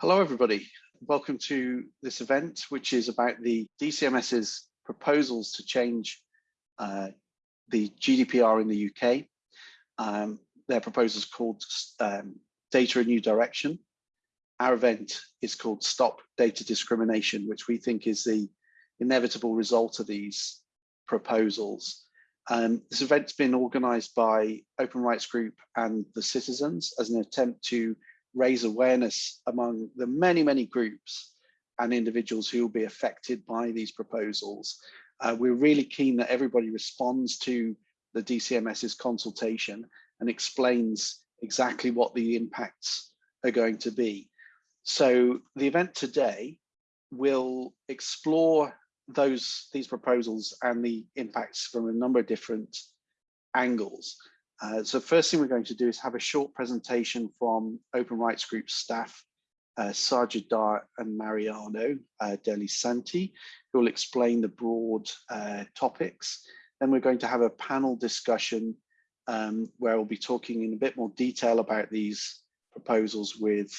Hello, everybody. Welcome to this event, which is about the DCMS's proposals to change uh, the GDPR in the UK. Um, their proposal is called um, Data a New Direction. Our event is called Stop Data Discrimination, which we think is the inevitable result of these proposals. Um, this event's been organised by Open Rights Group and the citizens as an attempt to raise awareness among the many, many groups and individuals who will be affected by these proposals. Uh, we're really keen that everybody responds to the DCMS's consultation and explains exactly what the impacts are going to be. So the event today will explore those these proposals and the impacts from a number of different angles. Uh, so first thing we're going to do is have a short presentation from Open Rights Group staff, uh, Sajid Dar and Mariano uh, Delli Santi, who will explain the broad uh, topics. Then we're going to have a panel discussion um, where we'll be talking in a bit more detail about these proposals with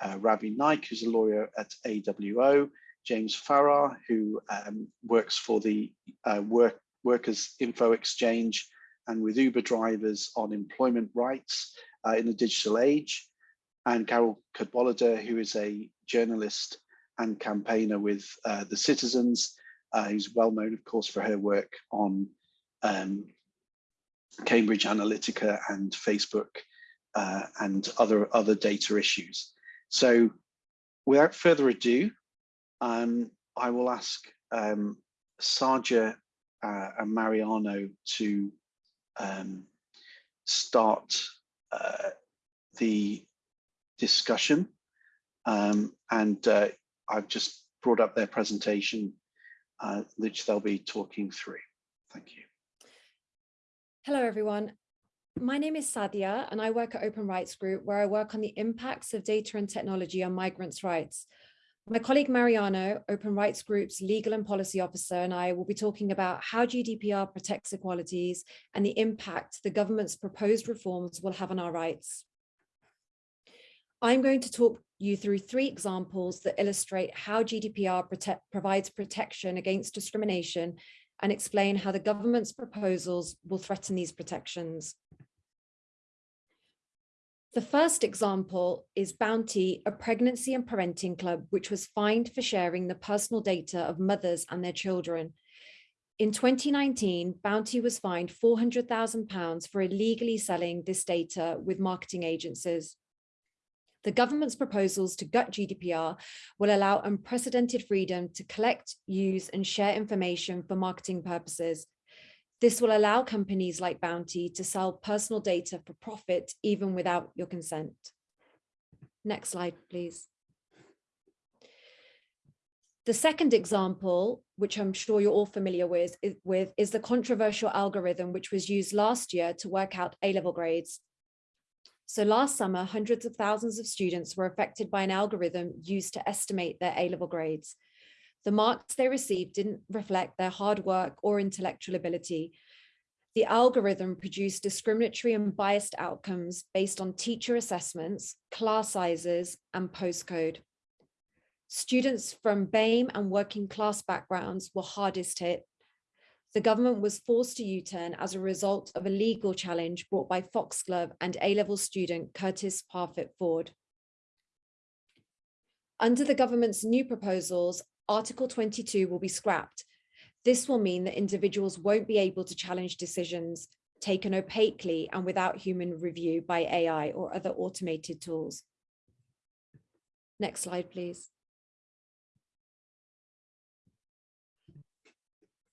uh, Ravi Naik, who's a lawyer at AWO, James Farrar, who um, works for the uh, work, Workers Info Exchange, and with Uber drivers on employment rights uh, in the digital age. And Carole Cadwalladr, who is a journalist and campaigner with uh, the Citizens, uh, who's well known, of course, for her work on um, Cambridge Analytica and Facebook uh, and other, other data issues. So without further ado, um, I will ask um, Saja uh, and Mariano to um, start uh, the discussion. Um, and uh, I've just brought up their presentation, uh, which they'll be talking through. Thank you. Hello, everyone. My name is Sadia, and I work at Open Rights Group, where I work on the impacts of data and technology on migrants' rights. My colleague Mariano, Open Rights Group's legal and policy officer, and I will be talking about how GDPR protects equalities and the impact the government's proposed reforms will have on our rights. I'm going to talk you through three examples that illustrate how GDPR provides protection against discrimination and explain how the government's proposals will threaten these protections. The first example is Bounty, a pregnancy and parenting club, which was fined for sharing the personal data of mothers and their children. In 2019, Bounty was fined £400,000 for illegally selling this data with marketing agencies. The government's proposals to gut GDPR will allow unprecedented freedom to collect, use and share information for marketing purposes, this will allow companies like Bounty to sell personal data for profit, even without your consent. Next slide, please. The second example, which I'm sure you're all familiar with, is, with, is the controversial algorithm which was used last year to work out A-level grades. So last summer, hundreds of thousands of students were affected by an algorithm used to estimate their A-level grades. The marks they received didn't reflect their hard work or intellectual ability. The algorithm produced discriminatory and biased outcomes based on teacher assessments, class sizes, and postcode. Students from BAME and working class backgrounds were hardest hit. The government was forced to U-turn as a result of a legal challenge brought by Foxglove and A-level student Curtis Parfitt Ford. Under the government's new proposals, Article 22 will be scrapped. This will mean that individuals won't be able to challenge decisions taken opaquely and without human review by AI or other automated tools. Next slide, please.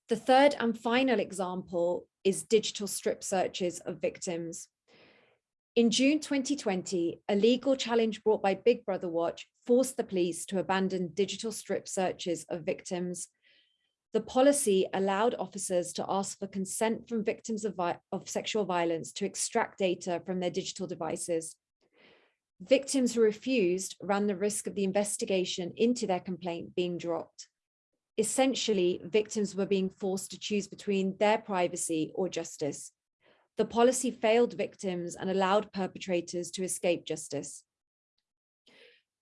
The third and final example is digital strip searches of victims. In June 2020, a legal challenge brought by Big Brother Watch forced the police to abandon digital strip searches of victims. The policy allowed officers to ask for consent from victims of, of sexual violence to extract data from their digital devices. Victims who refused ran the risk of the investigation into their complaint being dropped. Essentially, victims were being forced to choose between their privacy or justice. The policy failed victims and allowed perpetrators to escape justice.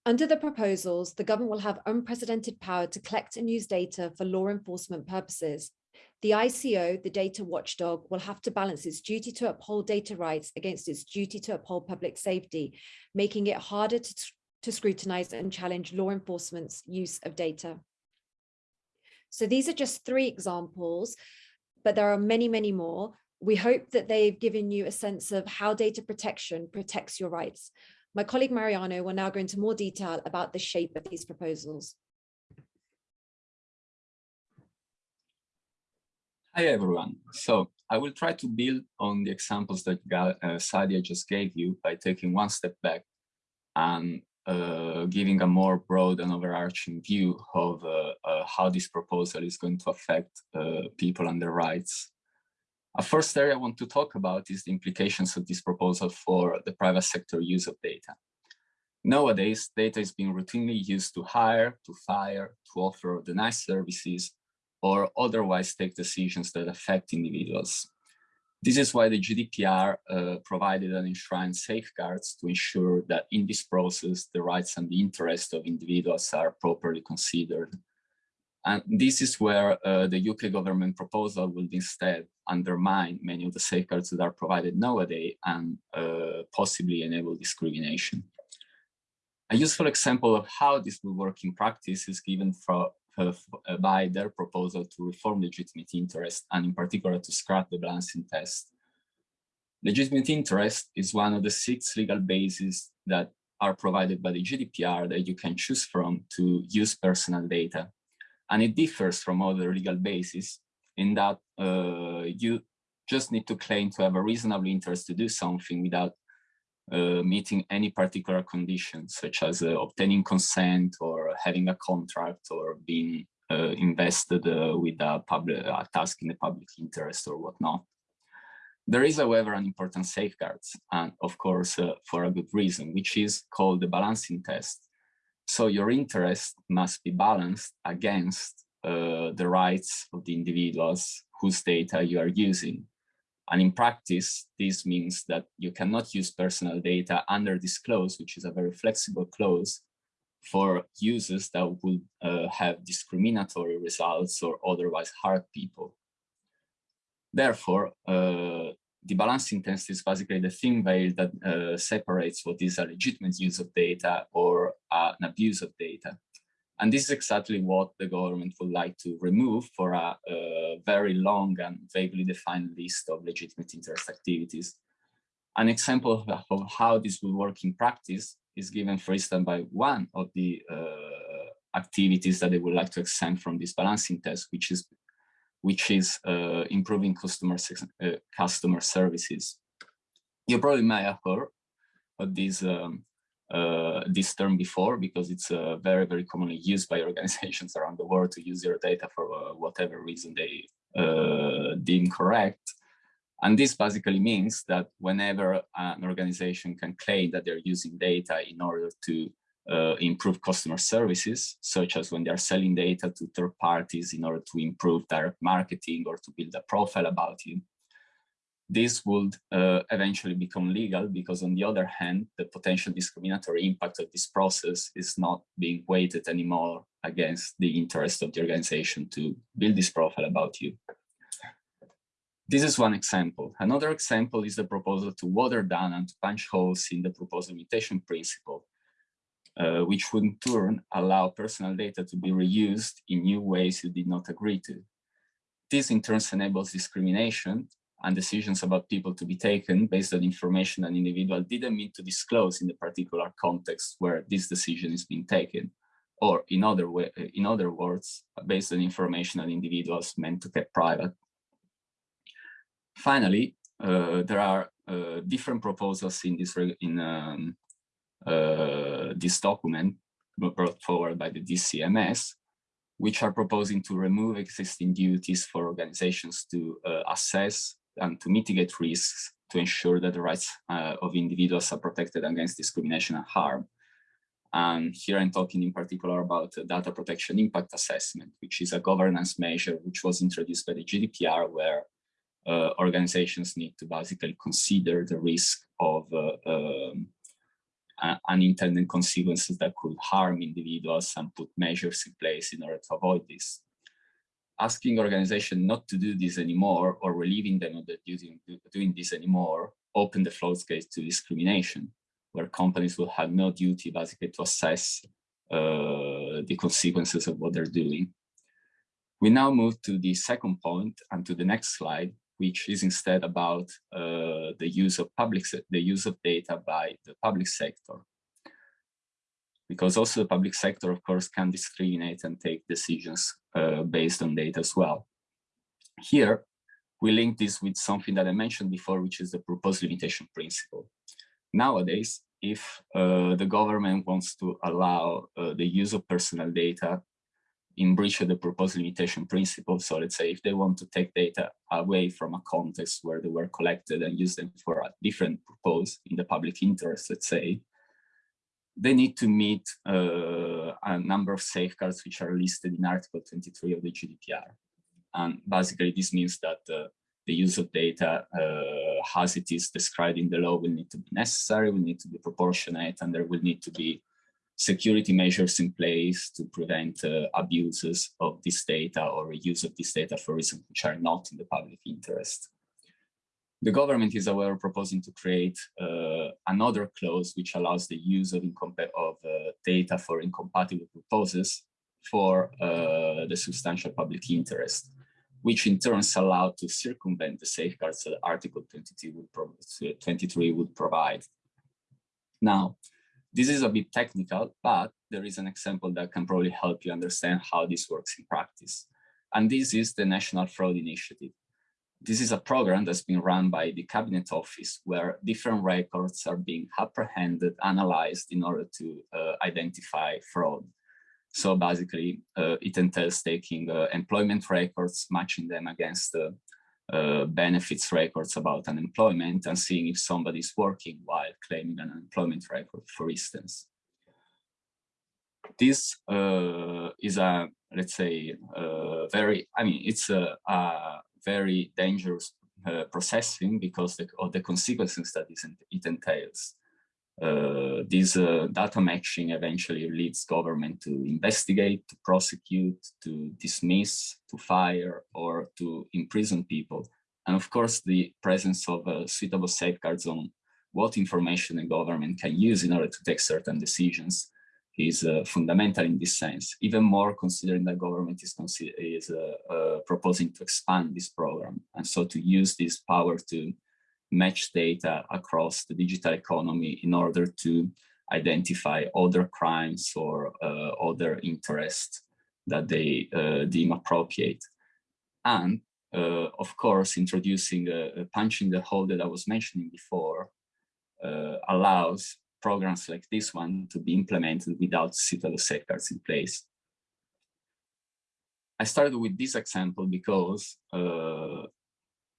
Under the proposals, the government will have unprecedented power to collect and use data for law enforcement purposes. The ICO, the data watchdog, will have to balance its duty to uphold data rights against its duty to uphold public safety, making it harder to, to scrutinize and challenge law enforcement's use of data. So these are just three examples, but there are many, many more. We hope that they've given you a sense of how data protection protects your rights. My colleague Mariano will now go into more detail about the shape of these proposals. Hi, everyone. So I will try to build on the examples that uh, Sadia just gave you by taking one step back and uh, giving a more broad and overarching view of uh, uh how this proposal is going to affect uh, people and their rights. A first area I want to talk about is the implications of this proposal for the private sector use of data. Nowadays, data is being routinely used to hire, to fire, to offer or deny services, or otherwise take decisions that affect individuals. This is why the GDPR uh, provided and enshrined safeguards to ensure that in this process, the rights and the interests of individuals are properly considered. And this is where uh, the UK government proposal will instead undermine many of the safeguards that are provided nowadays and uh, possibly enable discrimination. A useful example of how this will work in practice is given for, uh, by their proposal to reform legitimate interest and in particular to scrap the balancing test. Legitimate interest is one of the six legal bases that are provided by the GDPR that you can choose from to use personal data and it differs from other legal bases in that uh, you just need to claim to have a reasonable interest to do something without uh, meeting any particular conditions, such as uh, obtaining consent or having a contract or being uh, invested uh, with a, public, a task in the public interest or whatnot. There is, however, an important safeguard, and of course, uh, for a good reason, which is called the balancing test, so your interest must be balanced against uh, the rights of the individuals whose data you are using. And in practice, this means that you cannot use personal data under this clause, which is a very flexible clause, for users that would uh, have discriminatory results or otherwise hurt people. Therefore, uh, the balancing test is basically the thin veil that uh, separates what is a legitimate use of data or uh, an abuse of data. And this is exactly what the government would like to remove for a, a very long and vaguely defined list of legitimate interest activities. An example of, of how this will work in practice is given, for instance, by one of the uh, activities that they would like to exempt from this balancing test, which is which is uh, improving customer uh, customer services. You probably may have heard of this um, uh, this term before because it's uh, very very commonly used by organizations around the world to use your data for uh, whatever reason they uh, deem correct. And this basically means that whenever an organization can claim that they're using data in order to uh, improve customer services, such as when they are selling data to third parties in order to improve direct marketing or to build a profile about you. This would uh, eventually become legal because on the other hand, the potential discriminatory impact of this process is not being weighted anymore against the interest of the organization to build this profile about you. This is one example. Another example is the proposal to water down and to punch holes in the purpose limitation principle uh, which would in turn allow personal data to be reused in new ways you did not agree to. This in turn enables discrimination and decisions about people to be taken based on information an individual didn't mean to disclose in the particular context where this decision is being taken, or in other, way, in other words, based on information an individuals meant to keep private. Finally, uh, there are uh, different proposals in this in um, uh, this document brought forward by the DCMS, which are proposing to remove existing duties for organizations to uh, assess and to mitigate risks to ensure that the rights uh, of individuals are protected against discrimination and harm. And here I'm talking in particular about data protection impact assessment, which is a governance measure which was introduced by the GDPR where uh, organizations need to basically consider the risk of uh, um, uh, unintended consequences that could harm individuals and put measures in place in order to avoid this. Asking organizations not to do this anymore or relieving them of the duty of doing this anymore open the floodgates to discrimination, where companies will have no duty basically to assess uh, the consequences of what they're doing. We now move to the second point and to the next slide, which is instead about uh, the use of public the use of data by the public sector. Because also the public sector, of course, can discriminate and take decisions uh, based on data as well. Here, we link this with something that I mentioned before, which is the purpose limitation principle. Nowadays, if uh, the government wants to allow uh, the use of personal data in breach of the purpose limitation principle. So let's say if they want to take data away from a context where they were collected and use them for a different purpose in the public interest, let's say, they need to meet uh, a number of safeguards which are listed in Article 23 of the GDPR. And basically this means that uh, the use of data uh, as it is described in the law will need to be necessary, will need to be proportionate, and there will need to be security measures in place to prevent uh, abuses of this data or use of this data for reasons which are not in the public interest. The government is however, proposing to create uh, another clause which allows the use of, of uh, data for incompatible purposes for uh, the substantial public interest, which in turn is allowed to circumvent the safeguards that Article 22 would 23 would provide. Now, this is a bit technical, but there is an example that can probably help you understand how this works in practice. And this is the National Fraud Initiative. This is a program that's been run by the Cabinet Office where different records are being apprehended, analyzed in order to uh, identify fraud. So basically, uh, it entails taking uh, employment records, matching them against the uh, benefits records about unemployment and seeing if somebody is working while claiming an unemployment record, for instance. This uh, is a, let's say, uh, very, I mean, it's a, a very dangerous uh, processing because the, of the consequences that it entails. Uh, this uh, data matching eventually leads government to investigate, to prosecute, to dismiss, to fire, or to imprison people. And of course, the presence of uh, suitable safeguards on what information the government can use in order to take certain decisions is uh, fundamental in this sense, even more considering that government is, is uh, uh, proposing to expand this program. And so to use this power to match data across the digital economy in order to identify other crimes or uh, other interests that they uh, deem appropriate. And uh, of course, introducing a, a punching the hole that I was mentioning before uh, allows programs like this one to be implemented without suitable safeguards in place. I started with this example because uh,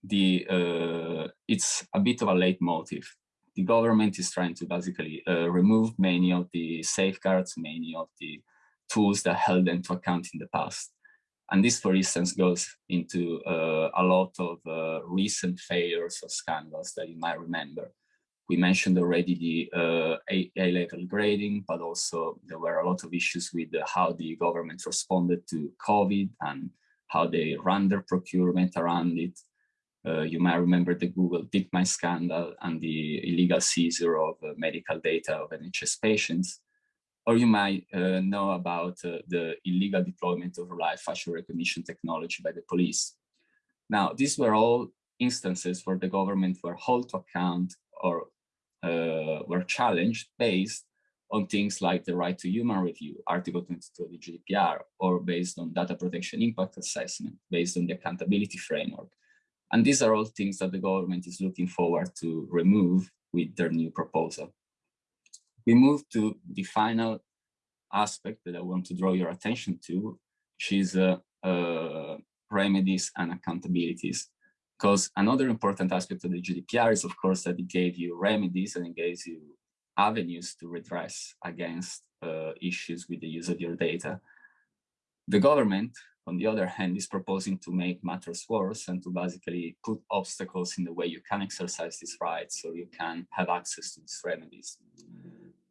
the uh, it's a bit of a leitmotif. The government is trying to basically uh, remove many of the safeguards, many of the tools that held them to account in the past. And this, for instance, goes into uh, a lot of uh, recent failures or scandals that you might remember. We mentioned already the uh, A-level grading, but also there were a lot of issues with how the government responded to COVID and how they ran their procurement around it. Uh, you might remember the Google DeepMind scandal and the illegal seizure of uh, medical data of NHS patients. Or you might uh, know about uh, the illegal deployment of live facial recognition technology by the police. Now, these were all instances where the government were held to account or uh, were challenged based on things like the right to human review, Article 22 of the GDPR, or based on data protection impact assessment, based on the accountability framework, and these are all things that the government is looking forward to remove with their new proposal. We move to the final aspect that I want to draw your attention to, which is uh, uh, remedies and accountabilities. Because another important aspect of the GDPR is, of course, that it gave you remedies and it gives you avenues to redress against uh, issues with the use of your data. The government on the other hand, is proposing to make matters worse and to basically put obstacles in the way you can exercise these rights so you can have access to these remedies.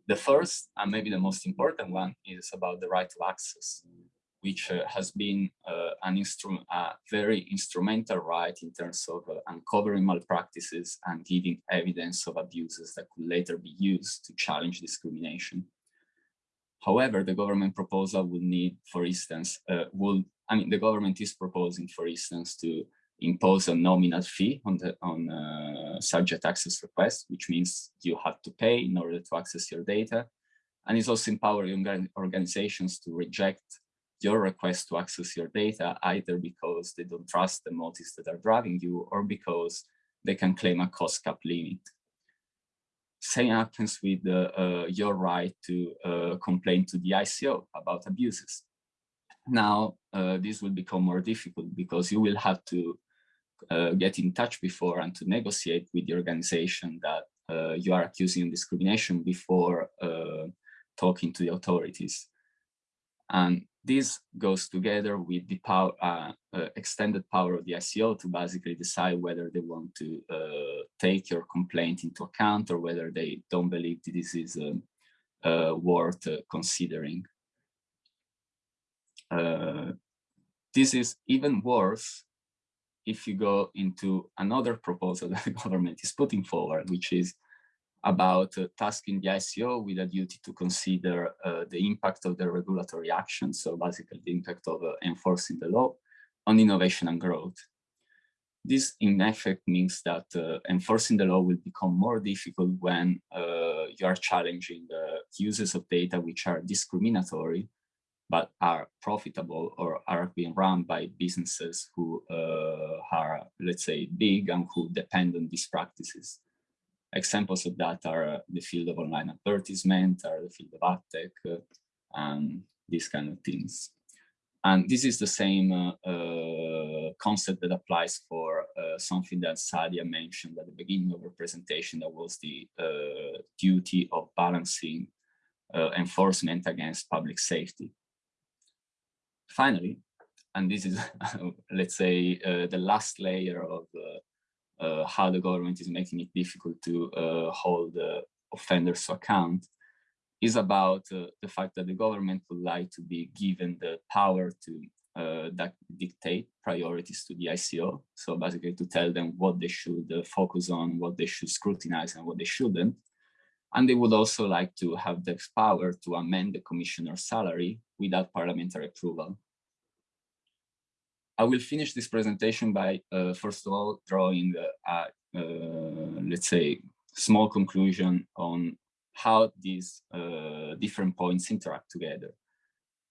The first, and maybe the most important one, is about the right of access, which uh, has been uh, an instrument, a very instrumental right in terms of uh, uncovering malpractices and giving evidence of abuses that could later be used to challenge discrimination. However, the government proposal would need, for instance, uh, will I mean, the government is proposing, for instance, to impose a nominal fee on the on uh, subject access request, which means you have to pay in order to access your data, and it's also empowering organizations to reject your request to access your data either because they don't trust the motives that are driving you or because they can claim a cost cap limit. Same happens with uh, your right to uh, complain to the ICO about abuses. Now, uh, this will become more difficult because you will have to uh, get in touch before and to negotiate with the organization that uh, you are accusing of discrimination before talking to the authorities. And this goes together with the power, uh, uh, extended power of the ICO to basically decide whether they want to uh, take your complaint into account or whether they don't believe this is um, worth considering. This is even worse if you go into another proposal that the government is putting forward, which is about uh, tasking the ICO with a duty to consider uh, the impact of the regulatory action, so basically the impact of uh, enforcing the law on innovation and growth. This in effect means that uh, enforcing the law will become more difficult when uh, you are challenging the uses of data which are discriminatory but are profitable or are being run by businesses who uh, are, let's say, big and who depend on these practices. Examples of that are uh, the field of online advertisement, are the field of ad tech, uh, and these kind of things. And this is the same uh, uh, concept that applies for uh, something that Sadia mentioned at the beginning of her presentation, that was the duty of balancing enforcement against public safety finally, and this is, let's say, uh, the last layer of uh, uh, how the government is making it difficult to uh, hold offenders to account, is about uh, the fact that the government would like to be given the power to that dictate priorities to the ICO. So basically to tell them what they should focus on, what they should scrutinize and what they shouldn't. And they would also like to have the power to amend the commissioner's salary without parliamentary approval. I will finish this presentation by, uh, first of all, drawing a, uh, let's say, small conclusion on how these uh, different points interact together.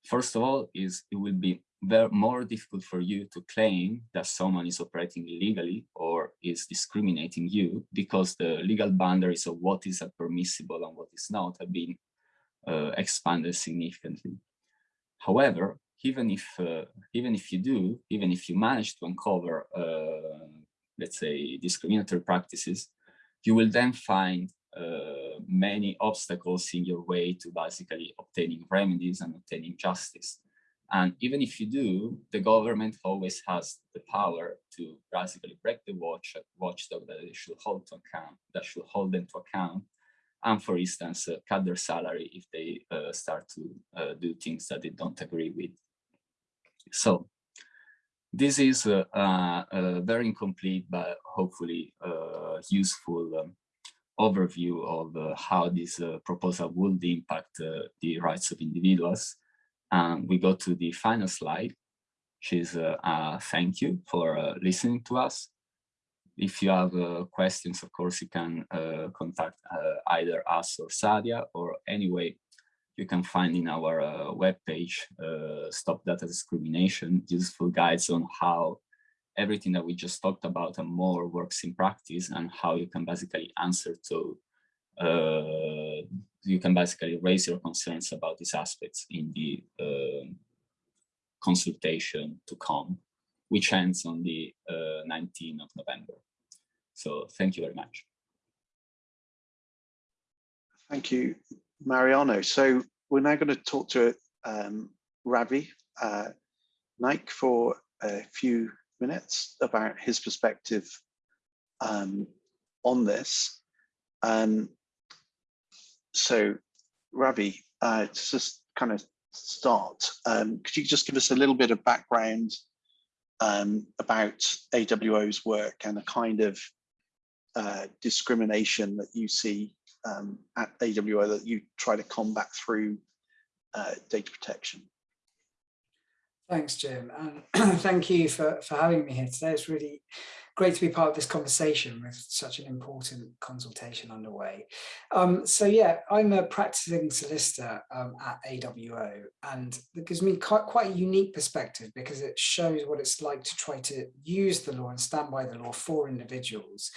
First of all, is it will be very more difficult for you to claim that someone is operating illegally or is discriminating you because the legal boundaries of what is permissible and what is not have been uh, expanded significantly. However, even if uh, even if you do, even if you manage to uncover, uh, let's say, discriminatory practices, you will then find uh, many obstacles in your way to basically obtaining remedies and obtaining justice. And even if you do, the government always has the power to basically break the watch watchdog that they should hold to account, that should hold them to account, and for instance, uh, cut their salary if they uh, start to uh, do things that they don't agree with. So this is a, a, a very incomplete, but hopefully uh, useful um, overview of uh, how this uh, proposal would impact uh, the rights of individuals. And we go to the final slide, which is uh, a thank you for uh, listening to us. If you have questions, of course, you can contact either us or Sadia or anyway, you can find in our uh, webpage, uh, Stop Data Discrimination, useful guides on how everything that we just talked about and more works in practice and how you can basically answer to, uh, you can basically raise your concerns about these aspects in the uh, consultation to come, which ends on the 19th uh, of November. So thank you very much. Thank you, Mariano. So we're now going to talk to um, Ravi uh, for a few minutes about his perspective um, on this. Um, so Ravi, uh, to just kind of start, um, could you just give us a little bit of background um, about AWO's work and the kind of uh, discrimination that you see um, at AWO that you try to combat through uh, data protection? Thanks, Jim, and thank you for, for having me here today. It's really great to be part of this conversation with such an important consultation underway. Um, so yeah, I'm a practicing solicitor um, at AWO, and it gives me quite, quite a unique perspective because it shows what it's like to try to use the law and stand by the law for individuals,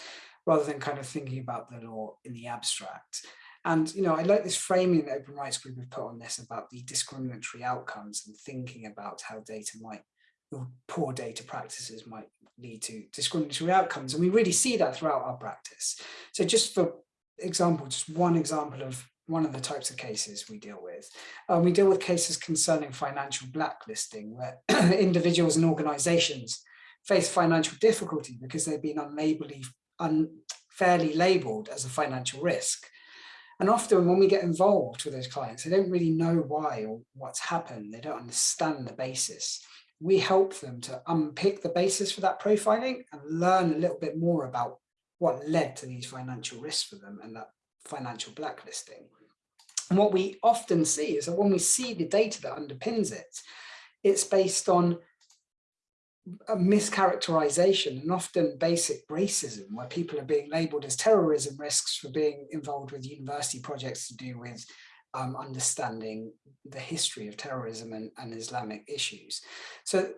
rather than kind of thinking about the law in the abstract. And, you know, I like this framing that Open Rights Group have put on this about the discriminatory outcomes and thinking about how data might, poor data practices might lead to discriminatory outcomes. And we really see that throughout our practice. So just for example, just one example of one of the types of cases we deal with. Um, we deal with cases concerning financial blacklisting where individuals and organizations face financial difficulty because they've been unfairly labeled as a financial risk. And often when we get involved with those clients, they don't really know why or what's happened. They don't understand the basis. We help them to unpick the basis for that profiling and learn a little bit more about what led to these financial risks for them and that financial blacklisting. And what we often see is that when we see the data that underpins it, it's based on a mischaracterization and often basic racism where people are being labeled as terrorism risks for being involved with university projects to do with um, understanding the history of terrorism and, and Islamic issues. So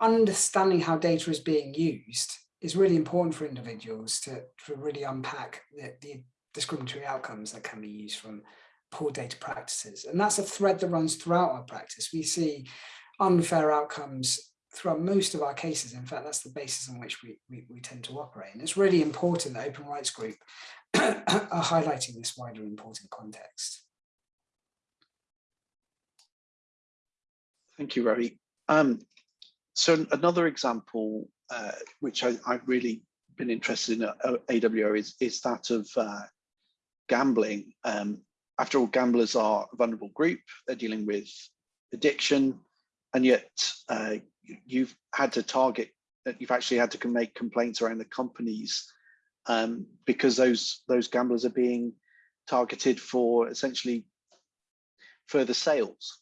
understanding how data is being used is really important for individuals to, to really unpack the, the discriminatory outcomes that can be used from poor data practices. And that's a thread that runs throughout our practice. We see unfair outcomes throughout most of our cases. In fact, that's the basis on which we, we, we tend to operate. And it's really important that Open Rights Group are highlighting this wider important context. Thank you, Ravi. Um, so another example, uh, which I, have really been interested in at AWO is, is that of uh, gambling. Um, after all, gamblers are a vulnerable group. They're dealing with addiction, and yet uh, you've had to target, you've actually had to make complaints around the companies um, because those those gamblers are being targeted for essentially further sales.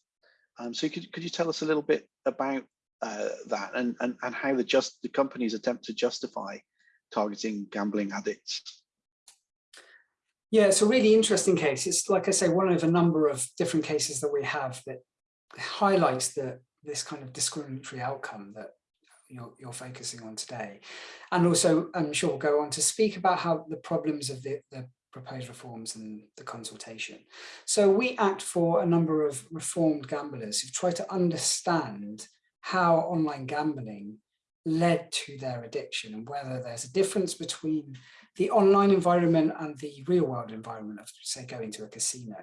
Um, so could, could you tell us a little bit about uh, that and, and, and how the just the companies attempt to justify targeting gambling addicts? Yeah, it's a really interesting case. It's like I say, one of a number of different cases that we have that highlights the this kind of discriminatory outcome that you're, you're focusing on today. And also, I'm sure we'll go on to speak about how the problems of the, the proposed reforms and the consultation. So we act for a number of reformed gamblers who try to understand how online gambling led to their addiction and whether there's a difference between the online environment and the real world environment of say going to a casino.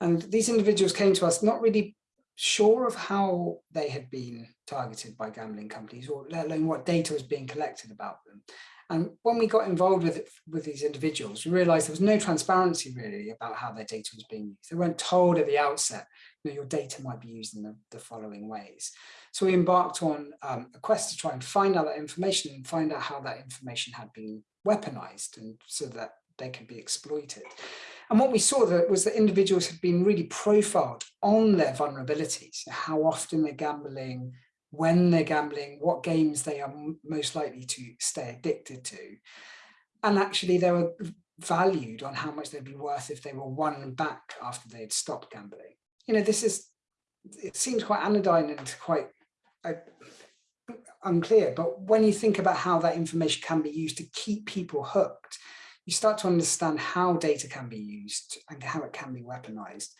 And these individuals came to us not really sure of how they had been targeted by gambling companies or let alone what data was being collected about them. And when we got involved with it, with these individuals, we realized there was no transparency really about how their data was being used. They weren't told at the outset, you know, your data might be used in the, the following ways. So we embarked on um, a quest to try and find out that information and find out how that information had been weaponized and so that they could be exploited. And what we saw that was that individuals had been really profiled on their vulnerabilities, how often they're gambling, when they're gambling, what games they are most likely to stay addicted to. And actually they were valued on how much they'd be worth if they were won back after they'd stopped gambling. You know, this is, it seems quite anodyne and quite uh, unclear, but when you think about how that information can be used to keep people hooked, you start to understand how data can be used and how it can be weaponized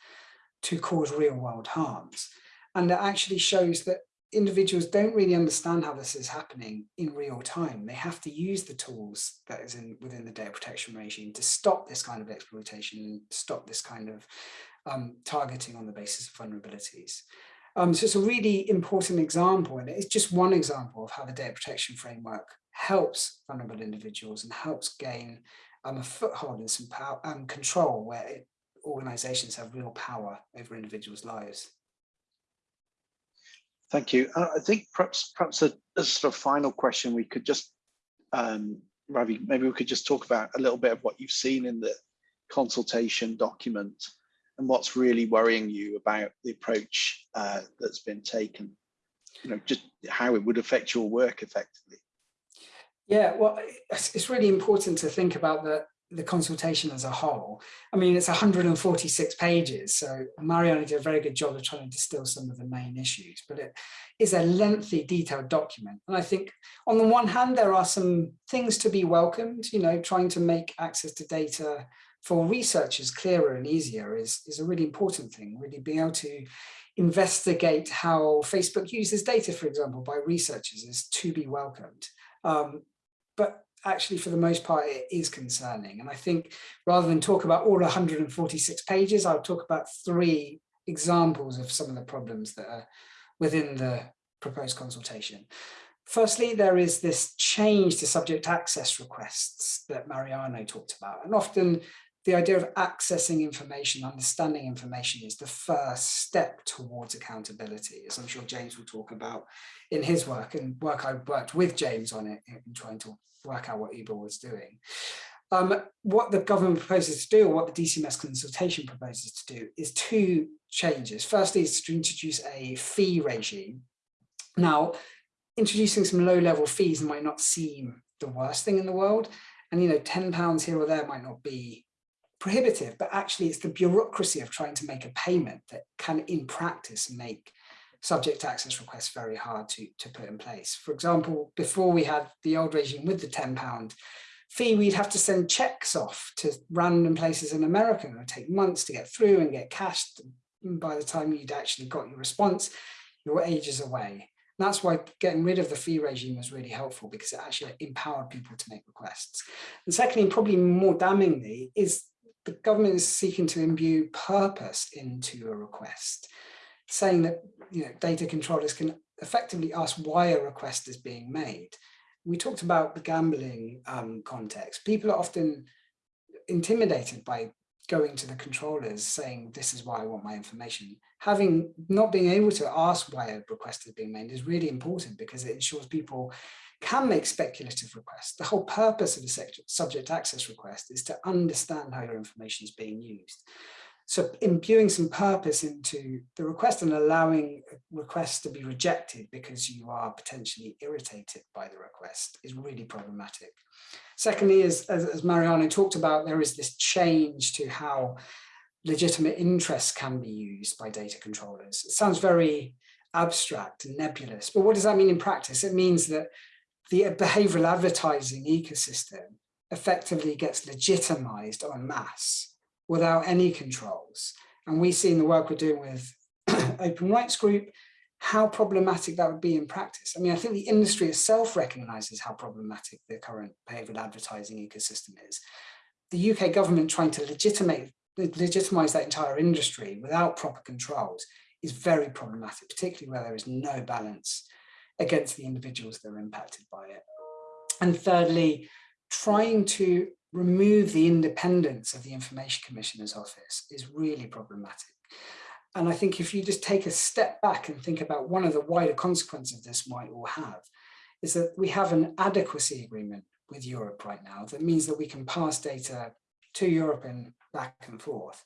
to cause real world harms. And it actually shows that individuals don't really understand how this is happening in real time. They have to use the tools that is in within the data protection regime to stop this kind of exploitation and stop this kind of um, targeting on the basis of vulnerabilities. Um, so it's a really important example, and it's just one example of how the data protection framework helps vulnerable individuals and helps gain um, a foothold and some power and control where it organizations have real power over individuals' lives. Thank you. Uh, I think perhaps perhaps a, a sort of final question we could just, um, Ravi, maybe we could just talk about a little bit of what you've seen in the consultation document and what's really worrying you about the approach uh, that's been taken. You know, just how it would affect your work effectively. Yeah, well, it's, really important to think about the, the consultation as a whole. I mean, it's 146 pages, so Mariana did a very good job of trying to distill some of the main issues, but it is a lengthy, detailed document. And I think on the one hand, there are some things to be welcomed, you know, trying to make access to data for researchers clearer and easier is, is a really important thing, really being able to investigate how Facebook uses data, for example, by researchers is to be welcomed. Um, but actually, for the most part, it is concerning. And I think rather than talk about all 146 pages, I'll talk about three examples of some of the problems that are within the proposed consultation. Firstly, there is this change to subject access requests that Mariano talked about. And often the idea of accessing information, understanding information is the first step towards accountability, as I'm sure James will talk about in his work and work I worked with James on it in trying to work out what Uber was doing. Um, what the government proposes to do, or what the DCMS consultation proposes to do, is two changes. Firstly, is to introduce a fee regime. Now, introducing some low-level fees might not seem the worst thing in the world, and you know, 10 pounds here or there might not be prohibitive, but actually it's the bureaucracy of trying to make a payment that can in practice make subject access requests very hard to, to put in place. For example, before we had the old regime with the 10 pound fee, we'd have to send checks off to random places in America. It would take months to get through and get cashed. By the time you'd actually got your response, you were ages away. And that's why getting rid of the fee regime was really helpful because it actually empowered people to make requests. And secondly, and probably more damningly, is the government is seeking to imbue purpose into a request, saying that you know, data controllers can effectively ask why a request is being made. We talked about the gambling um, context. People are often intimidated by going to the controllers saying, this is why I want my information. Having not being able to ask why a request is being made is really important because it ensures people can make speculative requests. The whole purpose of a subject access request is to understand how your information is being used. So imbuing some purpose into the request and allowing requests to be rejected because you are potentially irritated by the request is really problematic. Secondly, as, as, as Mariano talked about, there is this change to how legitimate interests can be used by data controllers. It sounds very abstract and nebulous, but what does that mean in practice? It means that the behavioral advertising ecosystem effectively gets legitimized en masse without any controls. And we see in the work we're doing with Open Rights Group, how problematic that would be in practice. I mean, I think the industry itself recognizes how problematic the current behavioral advertising ecosystem is. The UK government trying to legitimate, legitimize that entire industry without proper controls is very problematic, particularly where there is no balance against the individuals that are impacted by it. And thirdly, trying to remove the independence of the Information Commissioner's office is really problematic. And I think if you just take a step back and think about one of the wider consequences this might all have, is that we have an adequacy agreement with Europe right now that means that we can pass data to Europe and back and forth.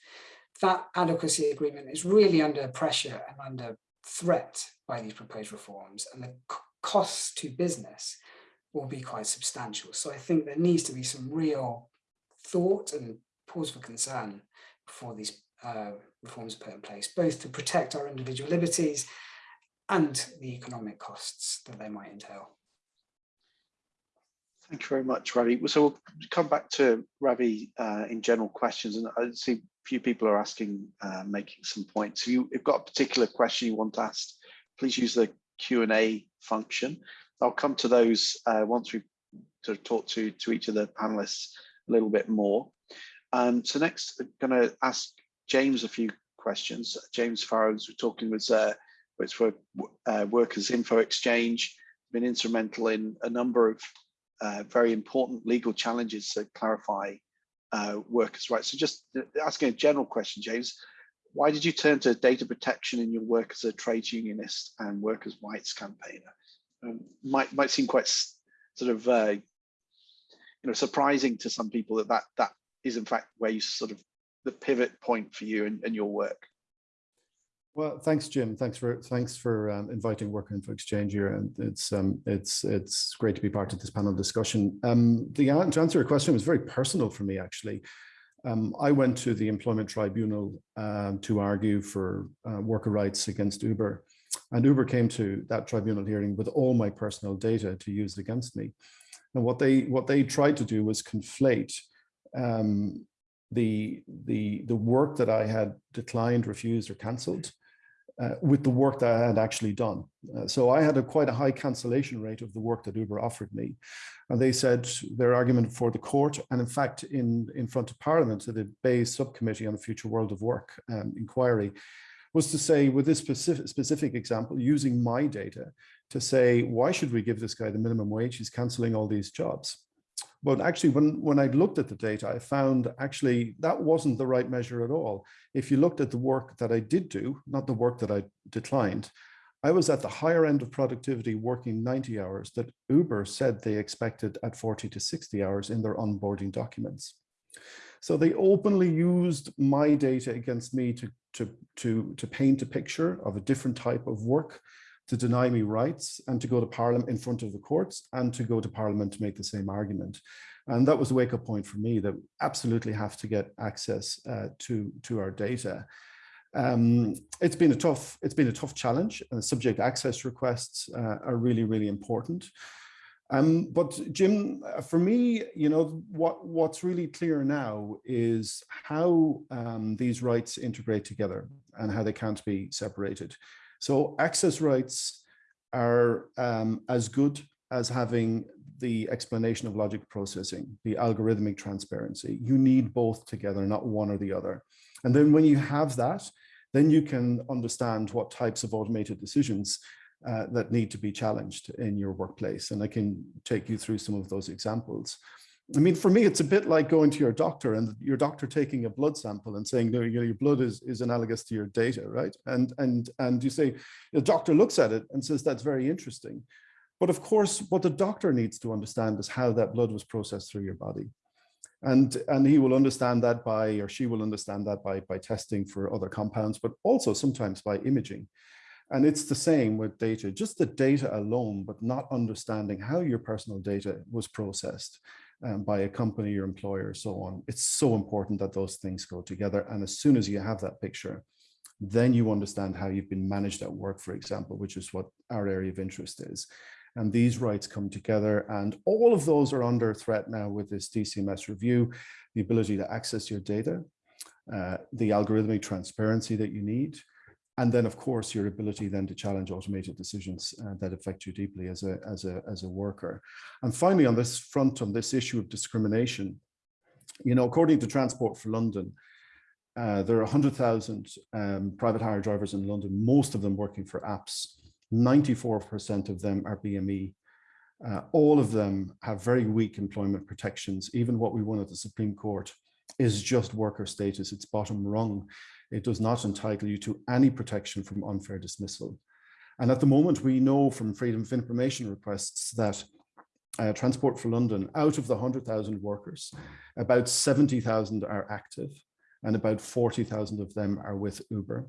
That adequacy agreement is really under pressure and under threat by these proposed reforms and the costs to business will be quite substantial. So I think there needs to be some real thought and pause for concern before these uh, reforms are put in place, both to protect our individual liberties and the economic costs that they might entail. Thank you very much, Ravi. So we'll come back to Ravi uh, in general questions, and I see few people are asking, uh, making some points. If you've got a particular question you want to ask, please use the Q&A function. I'll come to those uh, once we've sort of talked to, to each of the panelists a little bit more. Um, so next, I'm going to ask James a few questions. James Farrar's, we're talking with uh, for uh, Workers Info Exchange, been instrumental in a number of uh, very important legal challenges to clarify uh, workers' rights. So just asking a general question, James, why did you turn to data protection in your work as a trade unionist and workers' rights campaigner? Um, might might seem quite sort of uh, you know surprising to some people that that that is in fact where you sort of the pivot point for you and, and your work. Well, thanks, Jim. Thanks for thanks for um, inviting Worker Info Exchange here, and it's um, it's it's great to be part of this panel discussion. Um, the to answer your question was very personal for me, actually. Um, I went to the Employment Tribunal um, to argue for uh, worker rights against Uber, and Uber came to that tribunal hearing with all my personal data to use against me. And what they what they tried to do was conflate um, the the the work that I had declined, refused, or cancelled uh, with the work that I had actually done. Uh, so I had a quite a high cancellation rate of the work that Uber offered me. And they said their argument for the court, and in fact, in, in front of Parliament, to the BEIS subcommittee on the future world of work um, inquiry, was to say with this specific, specific example, using my data to say, why should we give this guy the minimum wage? He's cancelling all these jobs. But actually, when, when I looked at the data, I found actually that wasn't the right measure at all. If you looked at the work that I did do, not the work that I declined, I was at the higher end of productivity working 90 hours that Uber said they expected at 40 to 60 hours in their onboarding documents. So they openly used my data against me to, to, to, to paint a picture of a different type of work to deny me rights and to go to parliament in front of the courts and to go to parliament to make the same argument. And that was a wake up point for me that absolutely have to get access uh, to, to our data. Um, it's been a tough, it's been a tough challenge. Uh, subject access requests uh, are really, really important. Um, but Jim, uh, for me, you know, what, what's really clear now is how um, these rights integrate together and how they can't be separated. So access rights are um, as good as having the explanation of logic processing, the algorithmic transparency. You need both together, not one or the other. And then when you have that, then you can understand what types of automated decisions uh, that need to be challenged in your workplace. And I can take you through some of those examples. I mean, for me, it's a bit like going to your doctor and your doctor taking a blood sample and saying, no, your blood is, is analogous to your data, right? And, and, and you say, the doctor looks at it and says, that's very interesting. But of course, what the doctor needs to understand is how that blood was processed through your body. And, and he will understand that by, or she will understand that by, by testing for other compounds, but also sometimes by imaging. And it's the same with data, just the data alone, but not understanding how your personal data was processed um, by a company, your employer, so on. It's so important that those things go together. And as soon as you have that picture, then you understand how you've been managed at work, for example, which is what our area of interest is. And these rights come together and all of those are under threat now with this DCMS review, the ability to access your data, uh, the algorithmic transparency that you need, and then of course your ability then to challenge automated decisions uh, that affect you deeply as a as a as a worker and finally on this front on this issue of discrimination you know according to transport for london uh, there are 100,000 um, private hire drivers in London, most of them working for apps. 94% of them are BME. Uh, all of them have very weak employment protections. Even what we won at the Supreme Court is just worker status. It's bottom rung. It does not entitle you to any protection from unfair dismissal. And at the moment, we know from Freedom of Information requests that uh, Transport for London, out of the 100,000 workers, about 70,000 are active and about 40,000 of them are with Uber.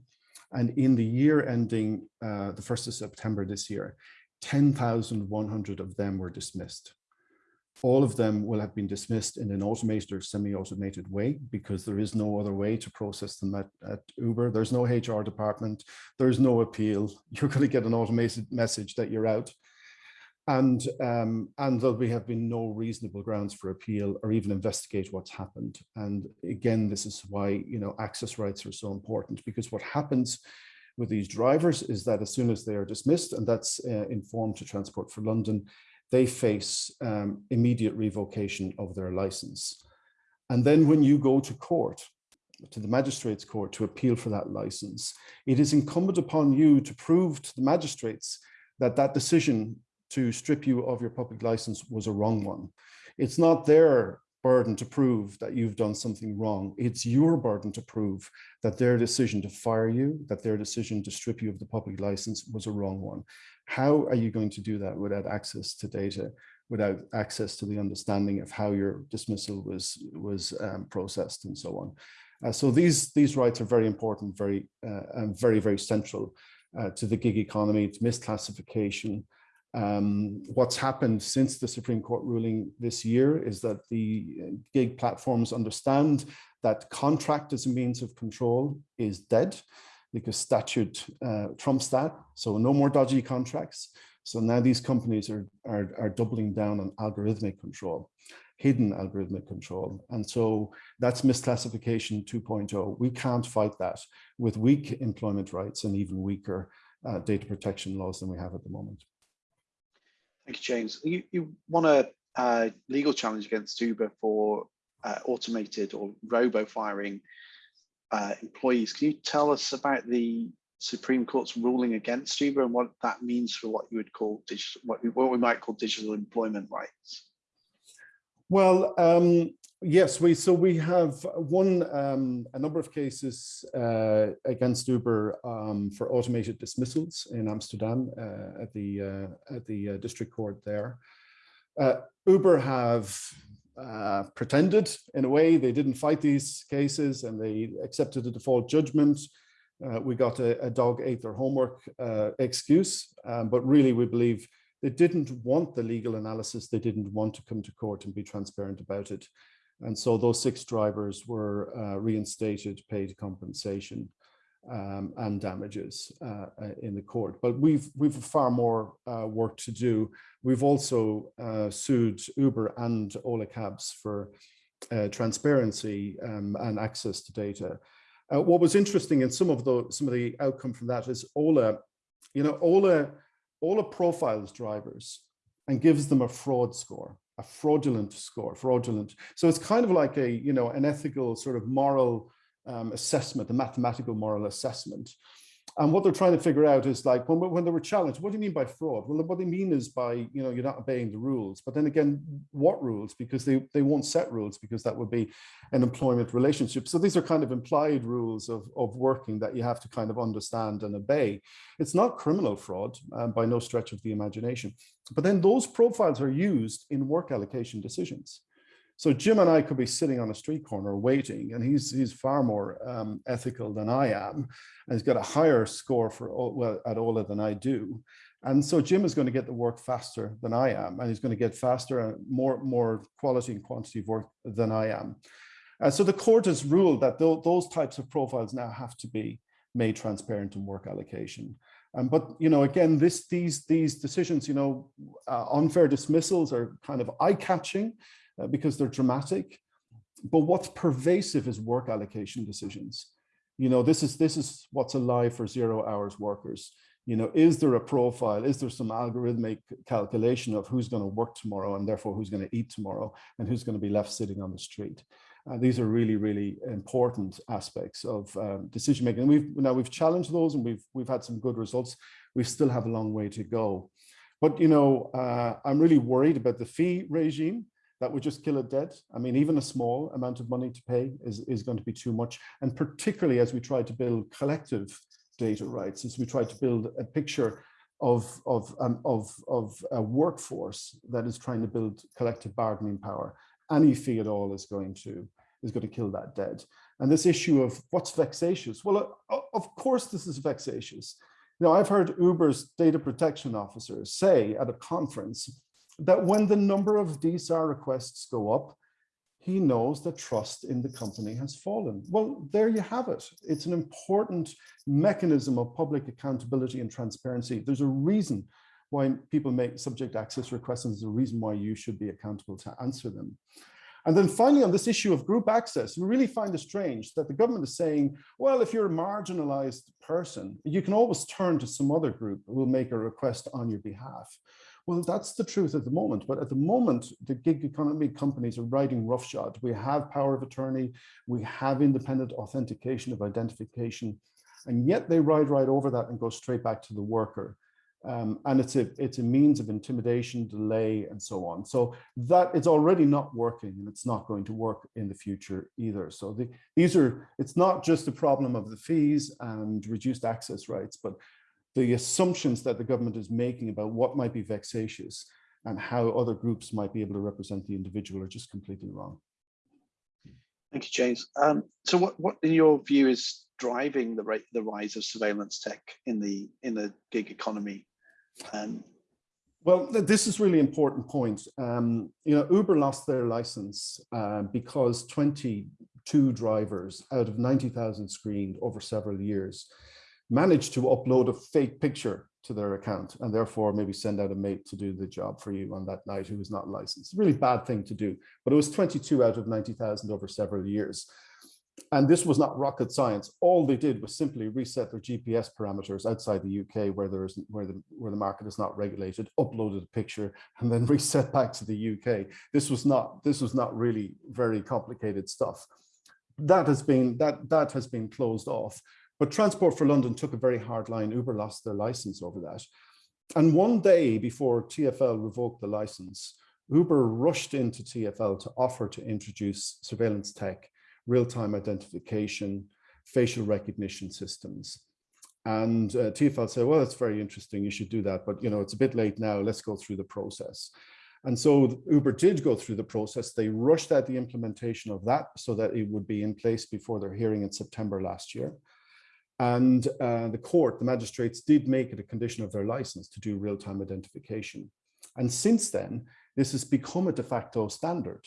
And in the year ending uh, the 1st of September this year, 10,100 of them were dismissed all of them will have been dismissed in an automated or semi-automated way because there is no other way to process them at, at Uber. There's no HR department. There's no appeal. You're going to get an automated message that you're out. And, um, and there'll be, have been no reasonable grounds for appeal or even investigate what's happened. And again, this is why, you know, access rights are so important because what happens with these drivers is that as soon as they are dismissed, and that's uh, informed to Transport for London, they face um, immediate revocation of their license. And then when you go to court, to the magistrates court to appeal for that license, it is incumbent upon you to prove to the magistrates that that decision to strip you of your public license was a wrong one. It's not their burden to prove that you've done something wrong. It's your burden to prove that their decision to fire you, that their decision to strip you of the public license was a wrong one. How are you going to do that without access to data, without access to the understanding of how your dismissal was, was um, processed and so on? Uh, so these, these rights are very important, very, uh, and very, very central uh, to the gig economy, to misclassification, um, what's happened since the Supreme Court ruling this year is that the uh, gig platforms understand that contract as a means of control is dead because statute uh, trumps that. So no more dodgy contracts. So now these companies are, are, are doubling down on algorithmic control, hidden algorithmic control. And so that's misclassification 2.0. We can't fight that with weak employment rights and even weaker uh, data protection laws than we have at the moment. Thank you, James. You, you won a uh, legal challenge against Uber for uh, automated or robo firing uh, employees. Can you tell us about the Supreme Court's ruling against Uber and what that means for what you would call digital, what, what we might call digital employment rights? Well, um, yes, we so we have won um, a number of cases uh, against Uber um, for automated dismissals in Amsterdam uh, at the uh, at the uh, district court there. Uh, Uber have uh, pretended in a way they didn't fight these cases and they accepted a default judgment. we got a, a, dog ate their homework excuse, um, but really we believe they didn't want the legal analysis. They didn't want to come to court and be transparent about it. And so those six drivers were uh, reinstated, paid compensation um, and damages uh, uh in the court. But we've we've far more uh, work to do. We've also uh, sued Uber and Ola Cabs for uh, transparency um, and access to data. what was interesting in some of the some of the outcome from that is Ola, you know, Ola Ola profiles drivers and gives them a fraud score, a fraudulent score, fraudulent. So it's kind of like a, you know, an ethical sort of moral um, assessment, a mathematical moral assessment. And what they're trying to figure out is like, when, when they were challenged, what do you mean by fraud? Well, what they mean is by, you know, you're not obeying the rules. But then again, what rules? Because they, they won't set rules because that would be an employment relationship. So these are kind of implied rules of, of working that you have to kind of understand and obey. It's not criminal fraud um, by no stretch of the imagination. But then those profiles are used in work allocation decisions. So Jim and I could be sitting on a street corner waiting, and he's he's far more um, ethical than I am, and he's got a higher score for well at Ola than I do. And so Jim is going to get the work faster than I am, and he's going to get faster and more more quality and quantity of work than I am. Uh, so the court has ruled that th those types of profiles now have to be made transparent in work allocation. Um, but you know, again, this these these decisions, you know, uh, unfair dismissals are kind of eye-catching because they're dramatic. But what's pervasive is work allocation decisions. You know, this is this is what's alive for zero hours workers. You know, is there a profile? Is there some algorithmic calculation of who's going to work tomorrow and therefore who's going to eat tomorrow and who's going to be left sitting on the street? Uh, these are really, really important aspects of um, decision making. We've now we've challenged those and we've we've had some good results. We still have a long way to go. But you know, uh, I'm really worried about the fee regime that would just kill it dead. I mean, even a small amount of money to pay is, is going to be too much. And particularly as we try to build collective data rights, as we try to build a picture of, of, um, of, of a workforce that is trying to build collective bargaining power, any fee at all is going to is going to kill that dead. And this issue of what's vexatious? Well, uh, of course this is vexatious. You know, I've heard Uber's data protection officers say at a conference that when the number of DSAR requests go up, he knows that trust in the company has fallen. Well, there you have it. It's an important mechanism of public accountability and transparency. There's a reason why people make subject access requests and there's a reason why you should be accountable to answer them. And then finally, on this issue of group access, we really find it strange that the government is saying, well, if you're a marginalized person, you can always turn to some other group who will make a request on your behalf. Well, that's the truth at the moment. But at the moment, the gig economy companies are riding roughshod. We have power of attorney. We have independent authentication of identification. And yet they ride right over that and go straight back to the worker. Um, and it's a it's a means of intimidation, delay, and so on. So that it's already not working, and it's not going to work in the future either. So the, these are it's not just a problem of the fees and reduced access rights, but the assumptions that the government is making about what might be vexatious and how other groups might be able to represent the individual are just completely wrong. Thank you, James. Um, so what, what in your view is driving the rate, the rise of surveillance tech in the in the gig economy? Um, well, th this is really important point. Um, you know, Uber lost their license uh, because 22 drivers out of 90,000 screened over several years managed to upload a fake picture to their account and therefore maybe send out a mate to do the job for you on that night who was not licensed. Really bad thing to do, but it was 22 out of 90,000 over several years. And this was not rocket science. All they did was simply reset their GPS parameters outside the UK where there is where the where the market is not regulated, uploaded a picture, and then reset back to the UK. This was not this was not really very complicated stuff. That has been that that has been closed off. But Transport for London took a very hard line. Uber lost their license over that. And one day before TFL revoked the license, Uber rushed into TFL to offer to introduce surveillance tech, real-time identification, facial recognition systems. And uh, TFL said, well, that's very interesting. You should do that. But, you know, it's a bit late now. Let's go through the process. And so Uber did go through the process. They rushed out the implementation of that so that it would be in place before their hearing in September last year. And uh, the court, the magistrates did make it a condition of their license to do real-time identification. And since then, this has become a de facto standard.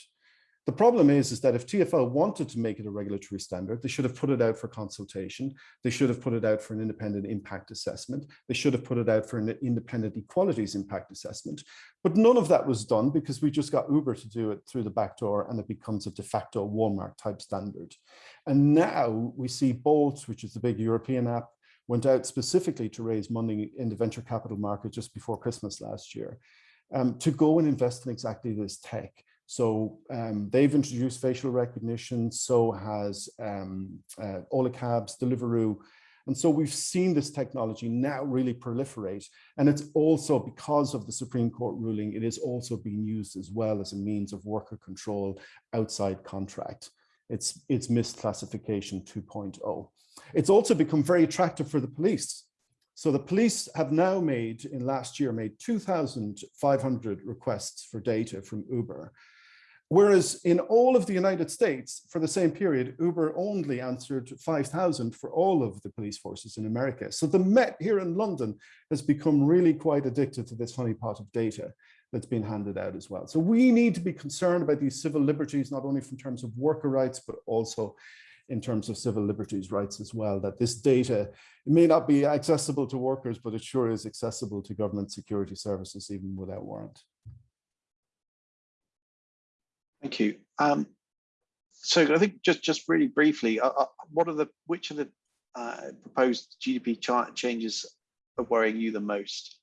The problem is, is that if TFL wanted to make it a regulatory standard, they should have put it out for consultation. They should have put it out for an independent impact assessment. They should have put it out for an independent equalities impact assessment. But none of that was done because we just got Uber to do it through the back door and it becomes a de facto Walmart type standard. And now we see Bolt, which is the big European app, went out specifically to raise money in the venture capital market just before Christmas last year um, to go and invest in exactly this tech. So um, they've introduced facial recognition, so has um, uh, Deliveroo. And so we've seen this technology now really proliferate. And it's also because of the Supreme Court ruling, it is also being used as well as a means of worker control outside contract. It's, it's misclassification 2.0. It's also become very attractive for the police. So the police have now made, in last year, made 2,500 requests for data from Uber. Whereas in all of the United States, for the same period, Uber only answered 5,000 for all of the police forces in America. So the Met here in London has become really quite addicted to this funny honeypot of data that's been handed out as well. So we need to be concerned about these civil liberties, not only from terms of worker rights, but also in terms of civil liberties rights as well, that this data may not be accessible to workers, but it sure is accessible to government security services, even without warrant. Thank you. Um, so I think just just really briefly, uh, uh, what are the which of the uh, proposed GDP changes are worrying you the most?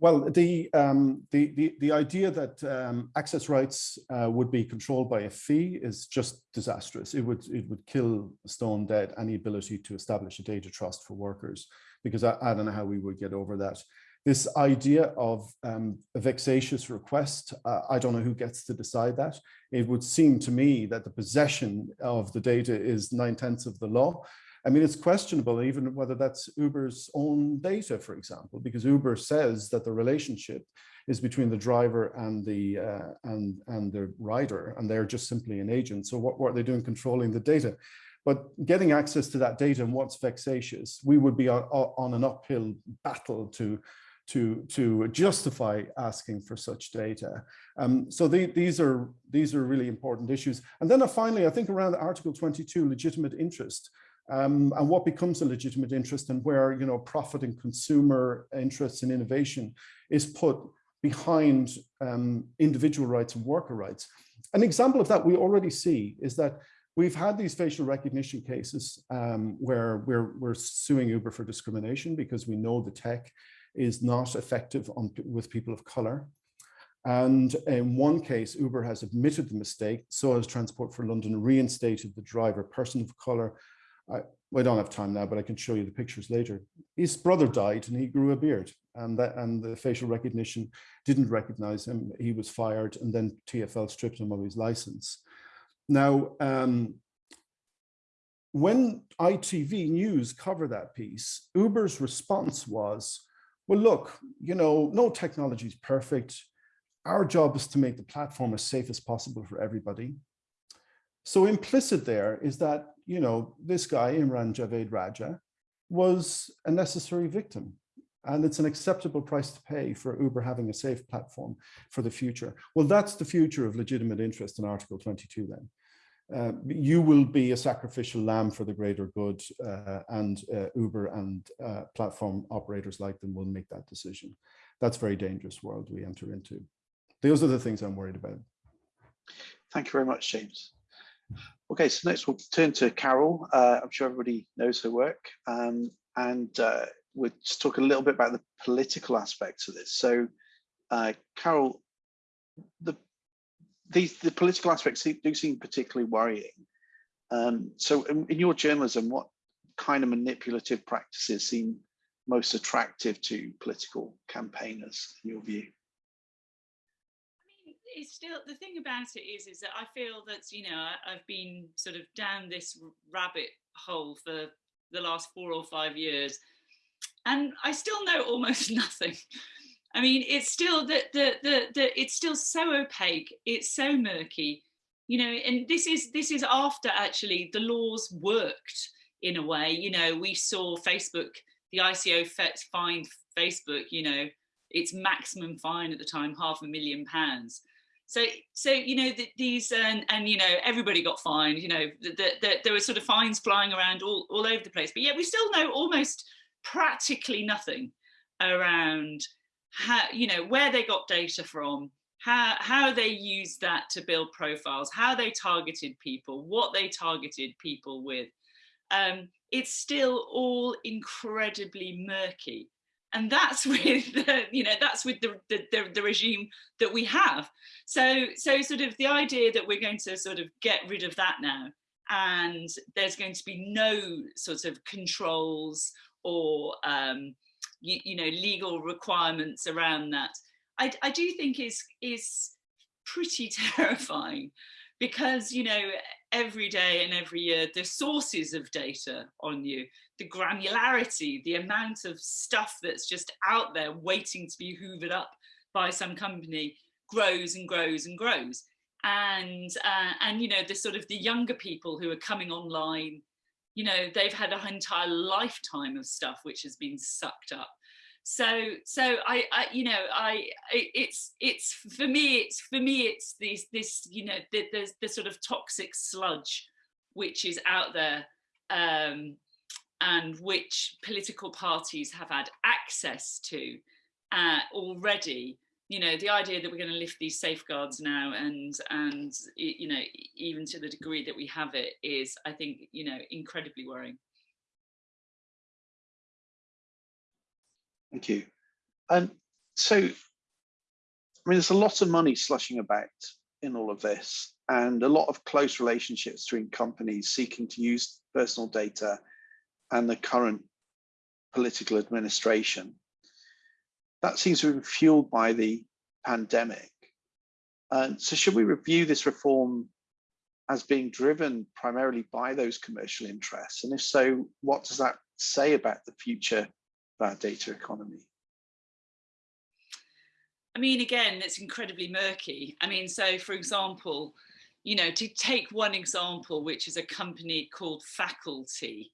Well, the, um, the, the, the, idea that um, access rights uh, would be controlled by a fee is just disastrous. It would, it would kill stone dead any ability to establish a data trust for workers, because I, I don't know how we would get over that. This idea of um, a vexatious request, uh, I don't know who gets to decide that. It would seem to me that the possession of the data is nine tenths of the law. I mean, it's questionable even whether that's Uber's own data, for example, because Uber says that the relationship is between the driver and the uh, and and the rider, and they're just simply an agent. So what, what are they doing controlling the data? But getting access to that data and what's vexatious, we would be on, on an uphill battle to to to justify asking for such data. Um, so the, these are these are really important issues. And then uh, finally, I think around Article 22, legitimate interest um, and what becomes a legitimate interest and where you know profit and consumer interests and innovation is put behind um, individual rights and worker rights. An example of that we already see is that we've had these facial recognition cases um, where we're, we're suing Uber for discrimination because we know the tech is not effective on, with people of color. And in one case, Uber has admitted the mistake, so has Transport for London reinstated the driver, person of color, I, we don't have time now, but I can show you the pictures later. His brother died and he grew a beard and that and the facial recognition didn't recognize him. He was fired and then TFL stripped him of his license. Now, um, when ITV News covered that piece, Uber's response was, well, look, you know, no technology is perfect. Our job is to make the platform as safe as possible for everybody. So implicit there is that, you know, this guy, Imran Javed Raja, was a necessary victim. And it's an acceptable price to pay for Uber having a safe platform for the future. Well, that's the future of legitimate interest in Article 22 then. Uh, you will be a sacrificial lamb for the greater good uh, and uh, Uber and uh, platform operators like them will make that decision. That's very dangerous world we enter into. Those are the things I'm worried about. Thank you very much, James. Okay, so next we'll turn to Carole. Uh, I'm sure everybody knows her work. Um, and uh, we'll just talk a little bit about the political aspects of this. So, Carole, the these the political aspects do seem particularly worrying. Um, so in, in, your journalism, what kind of manipulative practices seem most attractive to political campaigners in your view? I mean, it's still the thing about it is is that I feel that you know I've been sort of down this rabbit hole for the last four or five years, and I still know almost nothing. I mean, it's still that the, the the it's still so opaque. It's so murky, you know. And this is this is after actually the laws worked in a way. You know, we saw Facebook, the ICO fined Facebook. You know, its maximum fine at the time, half a million pounds. So, so you know the, these and and you know everybody got fined. You know, the, the, there were sort of fines flying around all all over the place. But yet we still know almost practically nothing around how you know where they got data from how how they used that to build profiles how they targeted people what they targeted people with. Um, it's still all incredibly murky. And that's with the, you know that's with the, the, the the regime that we have. So so sort of the idea that we're going to sort of get rid of that now and there's going to be no sort of controls or um, you, you know legal requirements around that I, I do think is is pretty terrifying because you know every day and every year the sources of data on you the granularity the amount of stuff that's just out there waiting to be hoovered up by some company grows and grows and grows. And uh, and you know the sort of the younger people who are coming online you know they've had an entire lifetime of stuff which has been sucked up. So so I, I you know i it's it's for me it's for me it's this this you know the, the, the sort of toxic sludge which is out there um, and which political parties have had access to uh, already you know the idea that we're going to lift these safeguards now and and you know even to the degree that we have it is i think you know incredibly worrying. Thank you. Um so i mean there's a lot of money slushing about in all of this and a lot of close relationships between companies seeking to use personal data and the current political administration that seems to have been fueled by the pandemic. And so should we review this reform as being driven primarily by those commercial interests? And if so, what does that say about the future of our data economy? I mean, again, it's incredibly murky. I mean, so for example, you know, to take one example, which is a company called Faculty,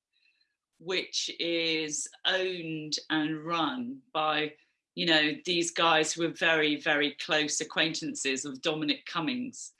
which is owned and run by you know, these guys who were very, very close acquaintances of Dominic Cummings.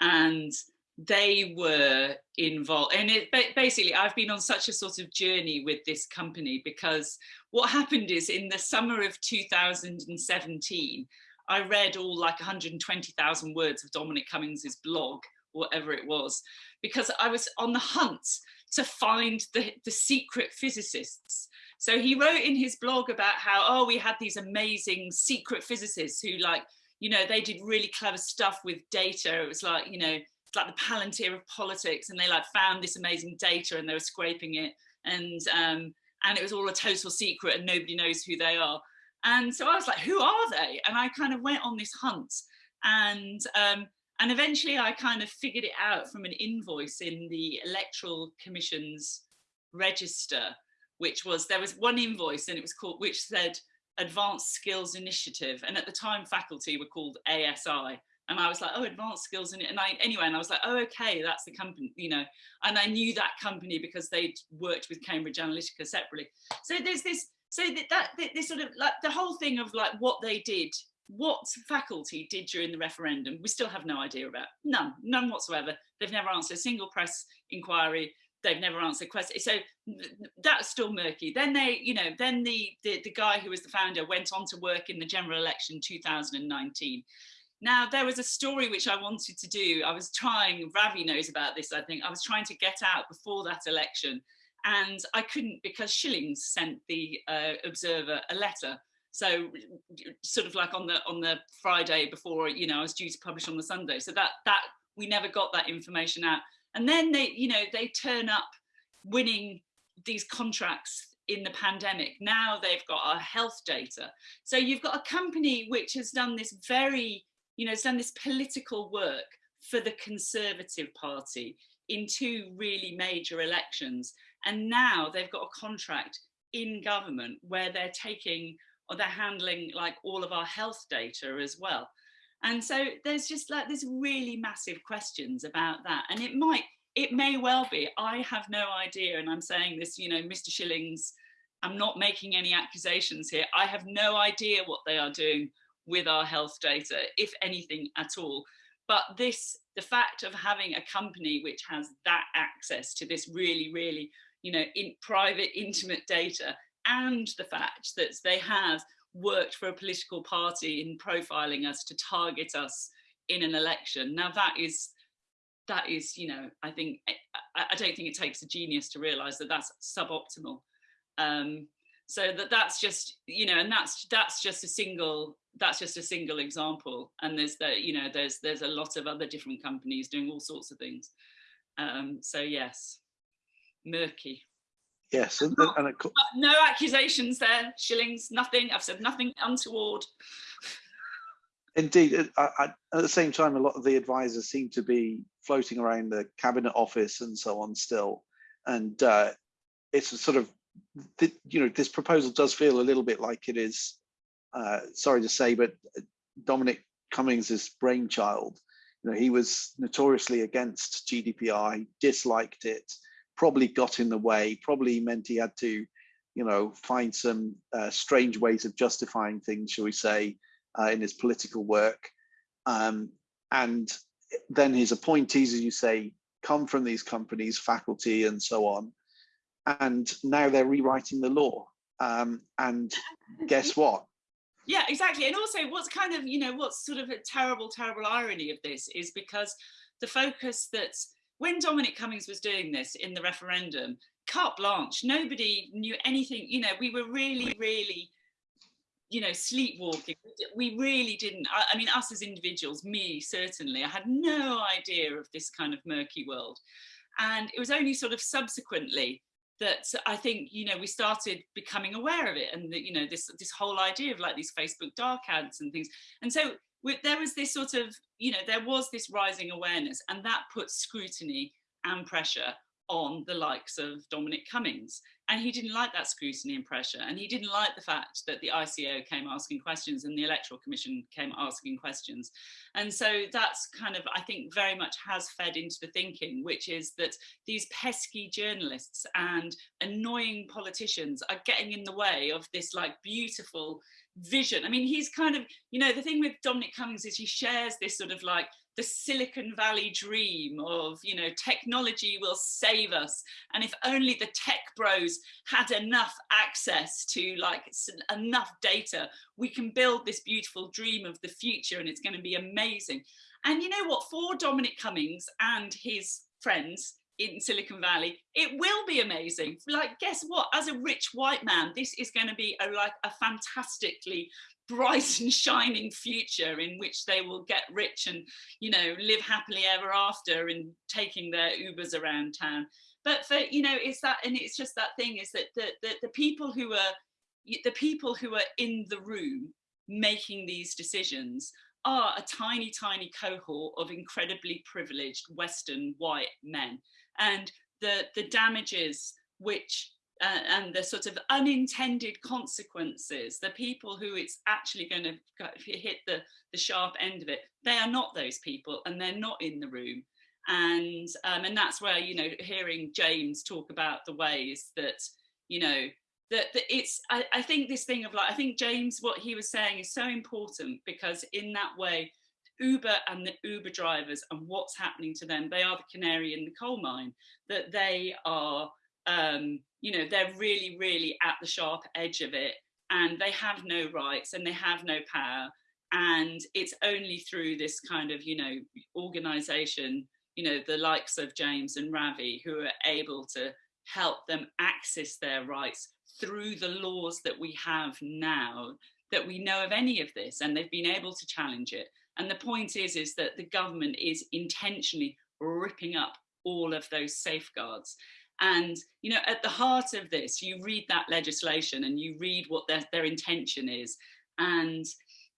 And they were involved and it basically I've been on such a sort of journey with this company because what happened is in the summer of 2017 I read all like 120,000 words of Dominic Cummings's blog whatever it was because I was on the hunt to find the, the secret physicists so he wrote in his blog about how, oh, we had these amazing secret physicists who like, you know, they did really clever stuff with data. It was like, you know, like the palantir of politics and they like found this amazing data and they were scraping it and um, and it was all a total secret and nobody knows who they are. And so I was like, who are they? And I kind of went on this hunt and um, and eventually I kind of figured it out from an invoice in the Electoral Commission's register, which was, there was one invoice and it was called, which said Advanced Skills Initiative. And at the time faculty were called ASI. And I was like, oh, advanced skills. And I, anyway, and I was like, oh, okay, that's the company, you know, and I knew that company because they'd worked with Cambridge Analytica separately. So there's this, so that, that this sort of like the whole thing of like what they did what faculty did during the referendum, we still have no idea about. None, none whatsoever. They've never answered a single press inquiry. They've never answered questions. So that's still murky. Then they, you know, then the, the, the guy who was the founder went on to work in the general election 2019. Now, there was a story which I wanted to do. I was trying, Ravi knows about this, I think. I was trying to get out before that election and I couldn't because Schillings sent the uh, Observer a letter so sort of like on the on the Friday before, you know, I was due to publish on the Sunday. So that that we never got that information out. And then they, you know, they turn up winning these contracts in the pandemic. Now they've got our health data. So you've got a company which has done this very, you know, has done this political work for the Conservative Party in two really major elections. And now they've got a contract in government where they're taking or they're handling like all of our health data as well. And so there's just like there's really massive questions about that. And it might, it may well be, I have no idea. And I'm saying this, you know, Mr. Schillings, I'm not making any accusations here. I have no idea what they are doing with our health data, if anything at all. But this, the fact of having a company which has that access to this really, really, you know, in private, intimate data and the fact that they have worked for a political party in profiling us to target us in an election. Now that is, that is, you know, I think, I, I don't think it takes a genius to realize that that's suboptimal. Um, so that that's just, you know, and that's, that's just a single, that's just a single example. And there's the, you know, there's, there's a lot of other different companies doing all sorts of things. Um, so yes, murky. Yes, and, and course, no accusations there, Schillings, nothing. I've said nothing untoward. Indeed, I, I, at the same time, a lot of the advisors seem to be floating around the cabinet office and so on still, and uh, it's a sort of, you know, this proposal does feel a little bit like it is. Uh, sorry to say, but Dominic Cummings' brainchild. You know, he was notoriously against GDPR, disliked it, probably got in the way, probably meant he had to, you know, find some uh, strange ways of justifying things, shall we say, uh, in his political work. Um, and then his appointees, as you say, come from these companies, faculty and so on. And now they're rewriting the law. Um, and guess what? Yeah, exactly. And also what's kind of, you know, what's sort of a terrible, terrible irony of this is because the focus that's when Dominic Cummings was doing this in the referendum, carte blanche, nobody knew anything, you know, we were really, really, you know, sleepwalking. We really didn't, I, I mean, us as individuals, me certainly, I had no idea of this kind of murky world. And it was only sort of subsequently that I think, you know, we started becoming aware of it and that, you know, this, this whole idea of like these Facebook dark ads and things. And so there was this sort of, you know, there was this rising awareness and that put scrutiny and pressure on the likes of Dominic Cummings. And he didn't like that scrutiny and pressure. And he didn't like the fact that the ICO came asking questions and the Electoral Commission came asking questions. And so that's kind of, I think, very much has fed into the thinking, which is that these pesky journalists and annoying politicians are getting in the way of this like beautiful vision. I mean, he's kind of, you know, the thing with Dominic Cummings is he shares this sort of like the Silicon Valley dream of, you know, technology will save us. And if only the tech bros had enough access to like enough data, we can build this beautiful dream of the future and it's going to be amazing. And you know what, for Dominic Cummings and his friends, in Silicon Valley, it will be amazing. Like, guess what? As a rich white man, this is going to be a, like a fantastically bright and shining future in which they will get rich and, you know, live happily ever after and taking their Ubers around town. But for, you know, it's that, and it's just that thing is that the, the, the people who are, the people who are in the room making these decisions are a tiny, tiny cohort of incredibly privileged Western white men. And the, the damages which uh, and the sort of unintended consequences, the people who it's actually going to hit the, the sharp end of it, they are not those people and they're not in the room. And, um, and that's where, you know, hearing James talk about the ways that, you know, that, that it's, I, I think this thing of like, I think James, what he was saying is so important because in that way, Uber and the Uber drivers and what's happening to them, they are the canary in the coal mine, that they are, um, you know, they're really, really at the sharp edge of it and they have no rights and they have no power. And it's only through this kind of, you know, organization, you know, the likes of James and Ravi who are able to help them access their rights through the laws that we have now that we know of any of this and they've been able to challenge it. And the point is, is that the government is intentionally ripping up all of those safeguards. And, you know, at the heart of this, you read that legislation and you read what their, their intention is. And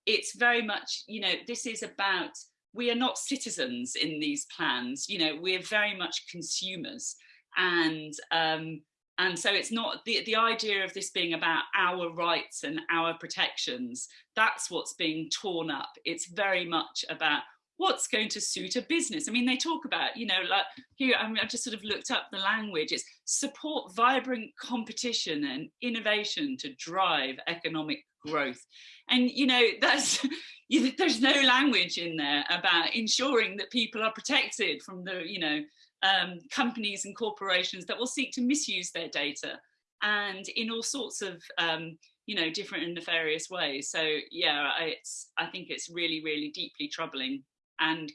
it's very much, you know, this is about, we are not citizens in these plans, you know, we're very much consumers. And, um, and so it's not the, the idea of this being about our rights and our protections. That's what's being torn up. It's very much about what's going to suit a business. I mean, they talk about, you know, like here, I mean, I've just sort of looked up the language. It's support vibrant competition and innovation to drive economic growth. And, you know, that's, there's no language in there about ensuring that people are protected from the, you know, um, companies and corporations that will seek to misuse their data and in all sorts of um, you know different and nefarious ways so yeah it's i think it's really really deeply troubling and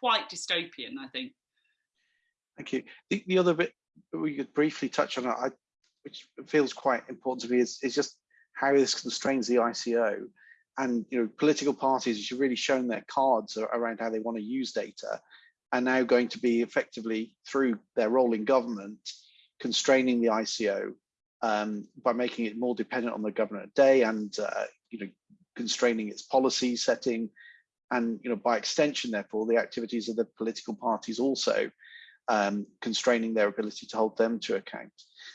quite dystopian, I think. Thank you. The, the other bit we could briefly touch on, I, which feels quite important to me, is, is just how this constrains the ICO. And you know, political parties, have really shown their cards around how they want to use data, are now going to be effectively through their role in government constraining the ICO um, by making it more dependent on the government day and uh, you know constraining its policy setting. And you know by extension therefore the activities of the political parties also um, constraining their ability to hold them to account.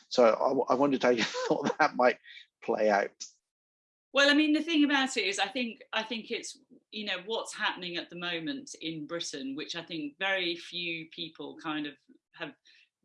So I, I wondered how you thought that might play out well i mean the thing about it is i think i think it's you know what's happening at the moment in britain which i think very few people kind of have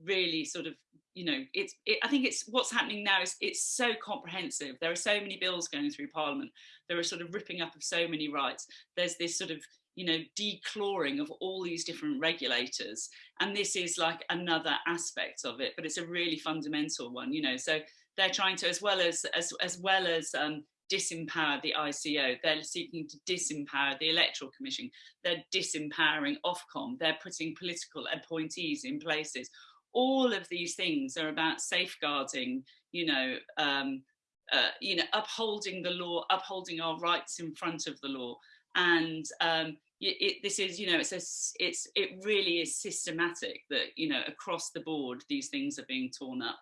really sort of you know it's it, i think it's what's happening now is it's so comprehensive. There are so many bills going through parliament. There are sort of ripping up of so many rights. There's this sort of you know declawing of all these different regulators. And this is like another aspect of it but it's a really fundamental one you know. So they're trying to as well as as, as well as um, disempower the ICO, they're seeking to disempower the Electoral Commission, they're disempowering Ofcom, they're putting political appointees in places all of these things are about safeguarding, you know, um, uh, you know, upholding the law, upholding our rights in front of the law. And um, it, this is, you know, it's a, it's it really is systematic that you know across the board these things are being torn up.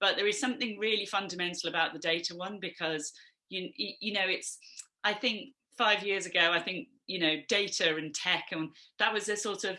But there is something really fundamental about the data one because you you know it's I think five years ago I think you know data and tech and that was a sort of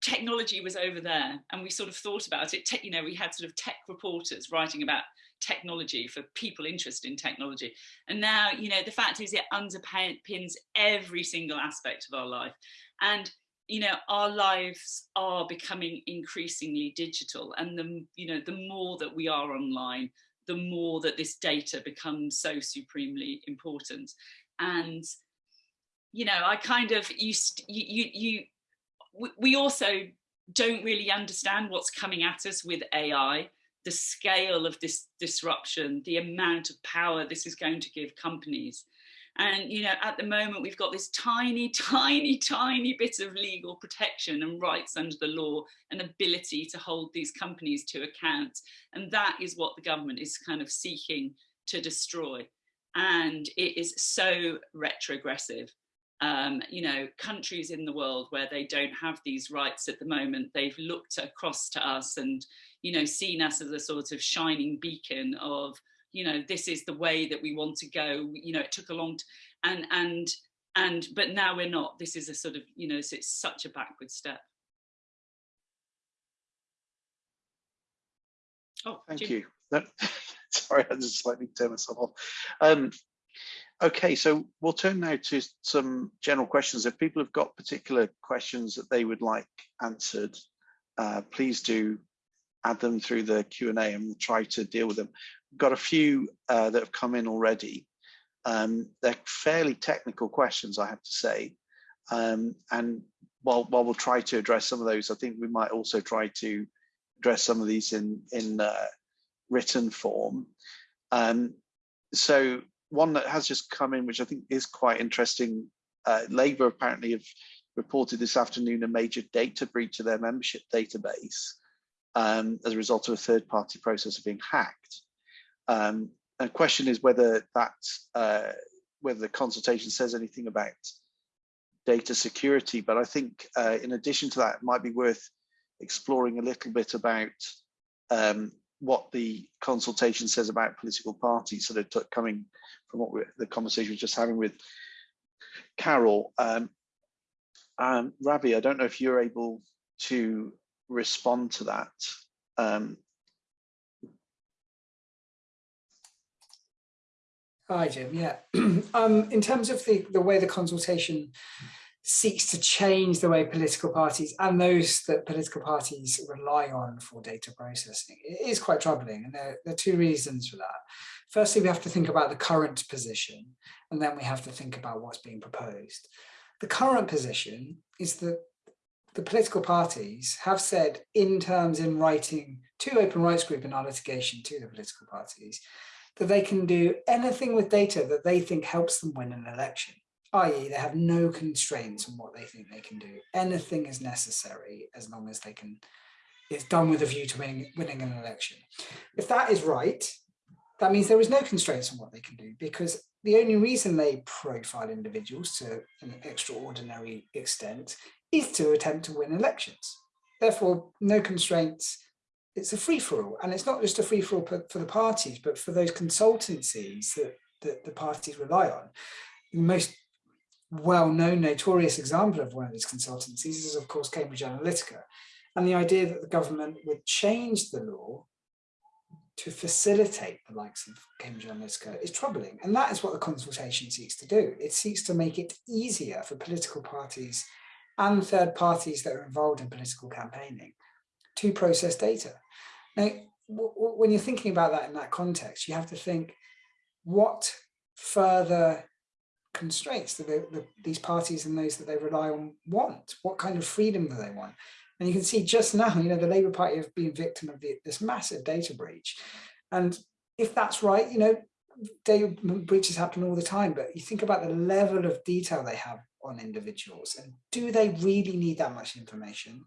technology was over there and we sort of thought about it, you know, we had sort of tech reporters writing about technology for people interested in technology. And now, you know, the fact is it underpins every single aspect of our life. And, you know, our lives are becoming increasingly digital. And the, you know, the more that we are online, the more that this data becomes so supremely important. And, you know, I kind of you, you, you we also don't really understand what's coming at us with AI, the scale of this disruption, the amount of power this is going to give companies. And, you know, at the moment, we've got this tiny, tiny, tiny bit of legal protection and rights under the law and ability to hold these companies to account. And that is what the government is kind of seeking to destroy. And it is so retrogressive. Um, you know, countries in the world where they don't have these rights at the moment, they've looked across to us and, you know, seen us as a sort of shining beacon of, you know, this is the way that we want to go. You know, it took a long, and and and but now we're not. This is a sort of, you know, it's, it's such a backward step. Oh, Thank Jim. you. No, sorry, I just slightly turned myself off. Um, okay, so we'll turn now to some general questions. If people have got particular questions that they would like answered, uh, please do add them through the Q&A and we'll try to deal with them. Got a few uh, that have come in already. Um, they're fairly technical questions, I have to say. Um, and while, while we'll try to address some of those, I think we might also try to address some of these in, in uh, written form. Um, so one that has just come in, which I think is quite interesting, uh, Labour apparently have reported this afternoon a major data breach of their membership database um, as a result of a third party processor being hacked. Um, the question is whether that, uh, whether the consultation says anything about data security, but I think uh, in addition to that, it might be worth exploring a little bit about um, what the consultation says about political parties, sort of coming from what the conversation we just having with Carole. Um, um, Ravi, I don't know if you're able to respond to that. Um, Hi, Jim. Yeah. um, in terms of the, the way the consultation seeks to change the way political parties and those that political parties rely on for data processing, it is quite troubling. And there, there are two reasons for that. Firstly, we have to think about the current position, and then we have to think about what's being proposed. The current position is that the political parties have said in terms in writing to Open Rights Group in our litigation to the political parties that they can do anything with data that they think helps them win an election, i.e. they have no constraints on what they think they can do. Anything is necessary as long as they can, it's done with a view to winning, winning an election. If that is right, that means there is no constraints on what they can do because the only reason they profile individuals to an extraordinary extent is to attempt to win elections. Therefore, no constraints. It's a free-for-all. And it's not just a free-for-all for the parties, but for those consultancies that, that the parties rely on. The most well-known, notorious example of one of these consultancies is, of course, Cambridge Analytica. And the idea that the government would change the law to facilitate the likes of Cambridge Analytica is troubling. And that is what the consultation seeks to do. It seeks to make it easier for political parties and third parties that are involved in political campaigning to process data. Now, when you're thinking about that in that context, you have to think what further constraints do they, the, these parties and those that they rely on want? What kind of freedom do they want? And you can see just now, you know, the Labour Party have been victim of the, this massive data breach. And if that's right, you know, data breaches happen all the time, but you think about the level of detail they have on individuals and do they really need that much information?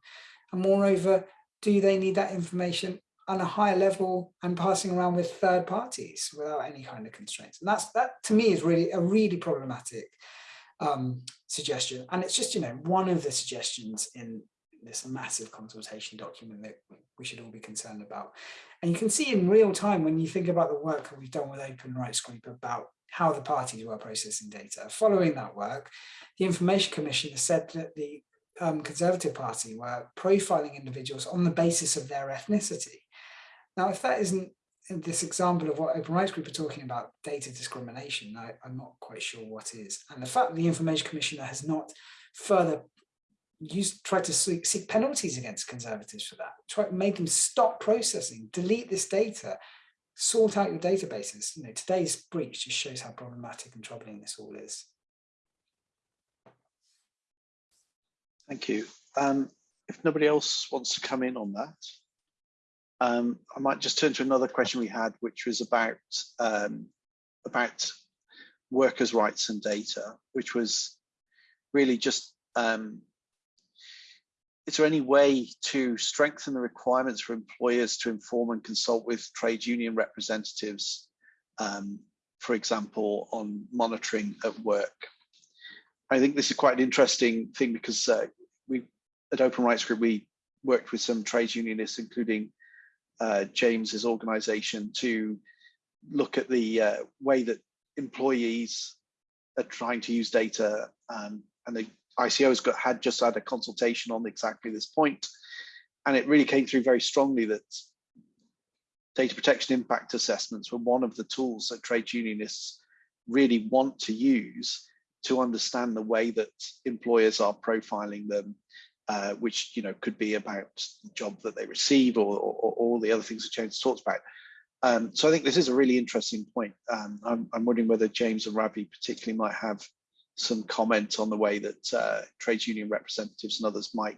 And moreover, do they need that information on a higher level and passing around with third parties without any kind of constraints? And that's that to me is really a really problematic um, suggestion. And it's just, you know, one of the suggestions in this massive consultation document that we should all be concerned about. And you can see in real time when you think about the work that we've done with Open Rights Group about how the parties were processing data. Following that work, the Information Commission has said that the um, Conservative Party were profiling individuals on the basis of their ethnicity. Now, if that isn't this example of what Open Rights Group are talking about, data discrimination, I, am not quite sure what is. And the fact that the Information Commissioner has not further used, tried to seek, seek penalties against Conservatives for that, try, made them stop processing, delete this data, sort out your databases. You know, today's breach just shows how problematic and troubling this all is. Thank you. Um, if nobody else wants to come in on that, um, I might just turn to another question we had, which was about um, about workers' rights and data, which was really just, um, is there any way to strengthen the requirements for employers to inform and consult with trade union representatives, um, for example, on monitoring at work? I think this is quite an interesting thing because uh, we at Open Rights Group, we worked with some trade unionists, including uh, James's organization, to look at the uh, way that employees are trying to use data. Um, and the ICO's got had just had a consultation on exactly this point, and it really came through very strongly that data protection impact assessments were one of the tools that trade unionists really want to use to understand the way that employers are profiling them, uh, which you know could be about the job that they receive or, all the other things that James talks about. Um, so I think this is a really interesting point. Um, I'm, I'm, wondering whether James and Ravi particularly might have some comment on the way that uh, trade union representatives and others might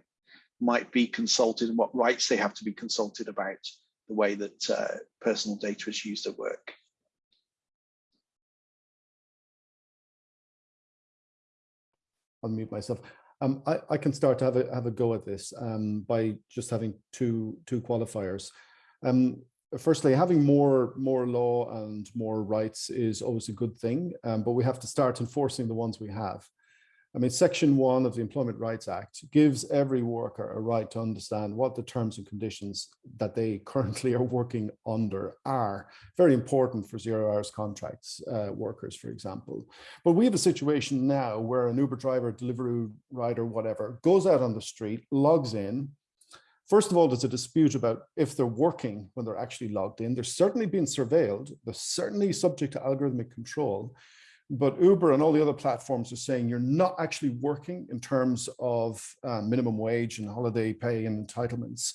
might be consulted and what rights they have to be consulted about the way that uh, personal data is used at work. Unmute myself. Um, I, I can start to have a have a go at this um, by just having two two qualifiers. Um, firstly, having more more law and more rights is always a good thing, um, but we have to start enforcing the ones we have. I mean, Section 1 of the Employment Rights Act gives every worker a right to understand what the terms and conditions that they currently are working under are. Very important for zero hours contracts uh, workers, for example. But we have a situation now where an Uber driver, delivery rider, whatever, goes out on the street, logs in, First of all, there's a dispute about if they're working when they're actually logged in. They're certainly being surveilled. They're certainly subject to algorithmic control. But Uber and all the other platforms are saying you're not actually working in terms of uh, minimum wage and holiday pay and entitlements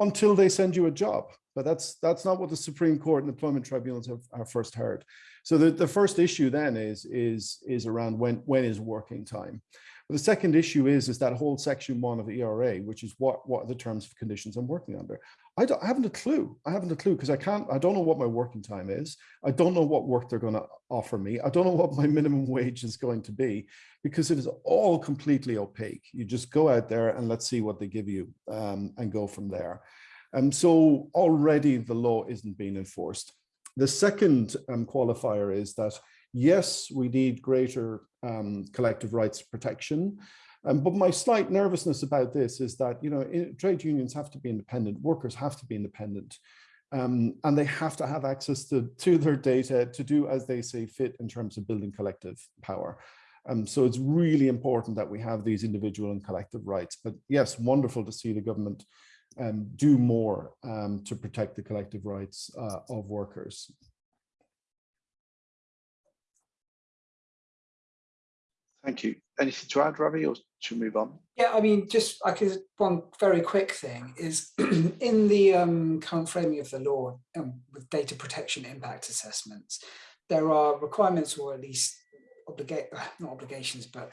until they send you a job. But that's that's not what the Supreme Court and employment tribunals have, have first heard. So the, the first issue then is is is around when when is working time. But the second issue is, is that whole section one of the ERA, which is what, what are the terms of conditions I'm working under. I, I haven't a clue. I haven't a clue because I can't, I don't know what my working time is. I don't know what work they're going to offer me. I don't know what my minimum wage is going to be because it is all completely opaque. You just go out there and let's see what they give you um, and go from there. And um, so already the law isn't being enforced. The second um, qualifier is that Yes, we need greater um, collective rights protection. Um, but my slight nervousness about this is that, you know, trade unions have to be independent, workers have to be independent, um, and they have to have access to, to their data to do as they say fit in terms of building collective power. Um, so it's really important that we have these individual and collective rights. But yes, wonderful to see the government um, do more um, to protect the collective rights uh, of workers. Thank you. Anything to add, Ravi, or should we move on? Yeah, I mean, just I could one very quick thing is in the um, current framing of the law um, with data protection impact assessments, there are requirements or at least obligate not obligations, but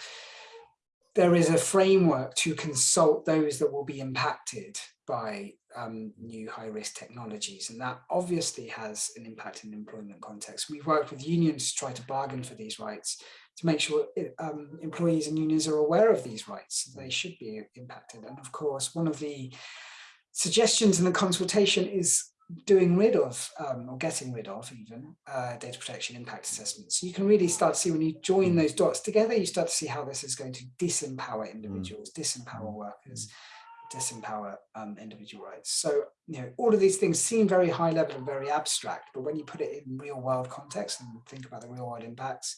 there is a framework to consult those that will be impacted by um, new high risk technologies. And that obviously has an impact in the employment context. We've worked with unions to try to bargain for these rights to make sure um, employees and unions are aware of these rights. They should be impacted. And of course, one of the suggestions in the consultation is doing rid of um, or getting rid of even uh, data protection impact assessments. So you can really start to see when you join those dots together, you start to see how this is going to disempower individuals, disempower workers, disempower um, individual rights. So, you know, all of these things seem very high level and very abstract, but when you put it in real world context and think about the real world impacts,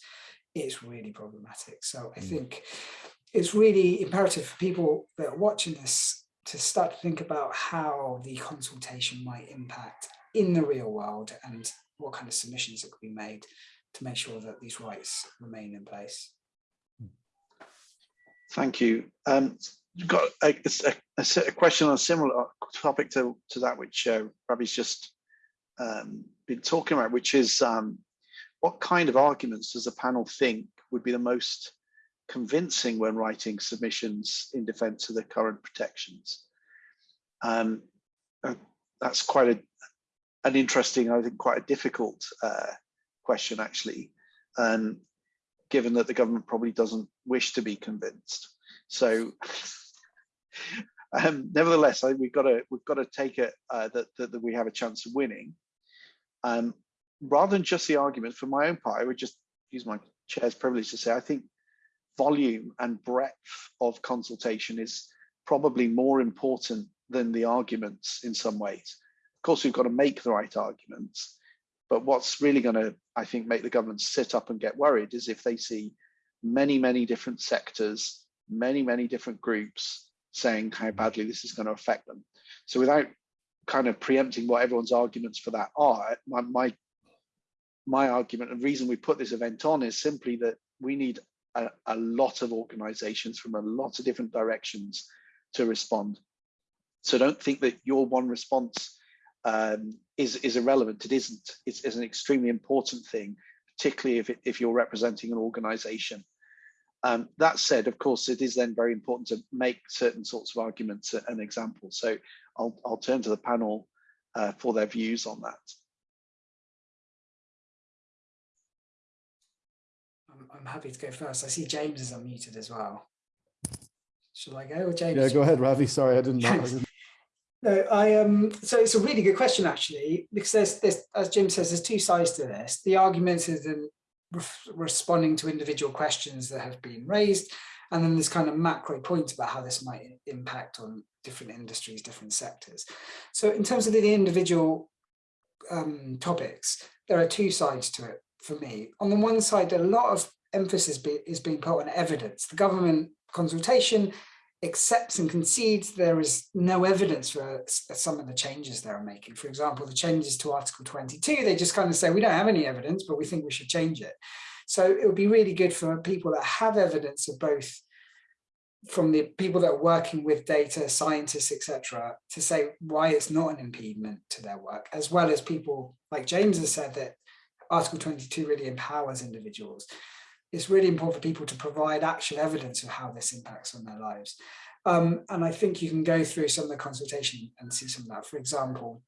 it's really problematic. So I mm. think it's really imperative for people that are watching this to start to think about how the consultation might impact in the real world and what kind of submissions that could be made to make sure that these rights remain in place. Thank you. Um, got a, a, a, question on a similar topic to, to that which uh, Ravi's just um, been talking about, which is um, what kind of arguments does the panel think would be the most convincing when writing submissions in defense of the current protections? Um, uh, that's quite a, an interesting, I think quite a difficult uh, question actually. Um, given that the government probably doesn't wish to be convinced. So um, nevertheless, I, we've got to we've got to take it uh, that, that, that we have a chance of winning. Um, rather than just the argument, for my own part, I would just use my chair's privilege to say I think volume and breadth of consultation is probably more important than the arguments in some ways. Of course, we've got to make the right arguments, but what's really going to, I think, make the government sit up and get worried is if they see many, many different sectors, many, many different groups saying how badly this is going to affect them. So without kind of preempting what everyone's arguments for that are, my, my, my argument and reason we put this event on is simply that we need a, a lot of organizations from a lot of different directions to respond. So don't think that your one response um, is, is irrelevant. It isn't. It's, it's, an extremely important thing, particularly if, it, if you're representing an organization. Um, that said, of course, it is then very important to make certain sorts of arguments and examples. So I'll, I'll turn to the panel uh, for their views on that. I'm happy to go first. I see James is unmuted as well. Shall I go or James? Yeah, go ahead, Ravi. Sorry, I didn't know. I didn't... no, I um so it's a really good question actually, because there's this as Jim says, there's two sides to this. The argument is in re responding to individual questions that have been raised, and then this kind of macro point about how this might impact on different industries, different sectors. So in terms of the individual um, topics, there are two sides to it for me. On the one side, a lot of emphasis be, is being put on evidence. The government consultation accepts and concedes there is no evidence for some of the changes they're making. For example, the changes to Article 22, they just kind of say, we don't have any evidence, but we think we should change it. So it would be really good for people that have evidence of both from the people that are working with data, scientists, etc., to say why it's not an impediment to their work, as well as people like James has said that Article 22 really empowers individuals. It's really important for people to provide actual evidence of how this impacts on their lives. Um, and I think you can go through some of the consultation and see some of that. For example,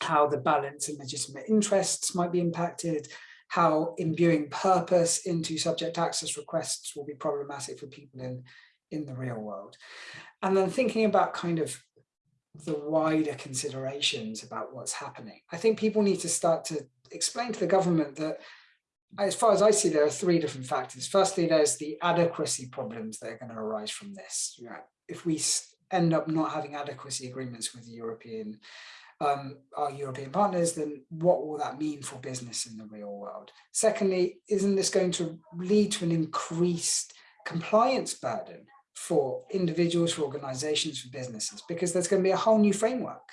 how the balance in legitimate interests might be impacted, how imbuing purpose into subject access requests will be problematic for people in, in the real world. And then thinking about kind of the wider considerations about what's happening. I think people need to start to explain to the government that as far as I see, there are three different factors. Firstly, there's the adequacy problems that are going to arise from this. If we end up not having adequacy agreements with the European, um, our European partners, then what will that mean for business in the real world? Secondly, isn't this going to lead to an increased compliance burden for individuals, for organizations, for businesses? Because there's going to be a whole new framework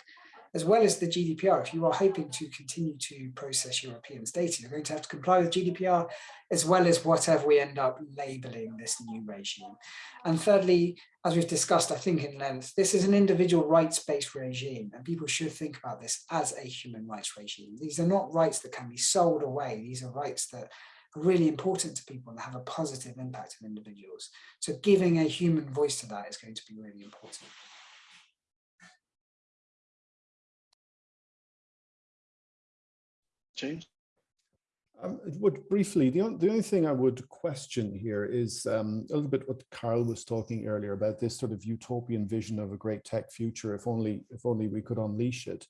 as well as the GDPR, if you are hoping to continue to process Europeans data, you're going to have to comply with GDPR as well as whatever we end up labeling this new regime. And thirdly, as we've discussed, I think in length, this is an individual rights-based regime and people should think about this as a human rights regime. These are not rights that can be sold away. These are rights that are really important to people and have a positive impact on individuals. So giving a human voice to that is going to be really important. James? Um, would briefly, the, on, the only thing I would question here is um, a little bit what Carole was talking earlier about this sort of utopian vision of a great tech future, if only, if only we could unleash it.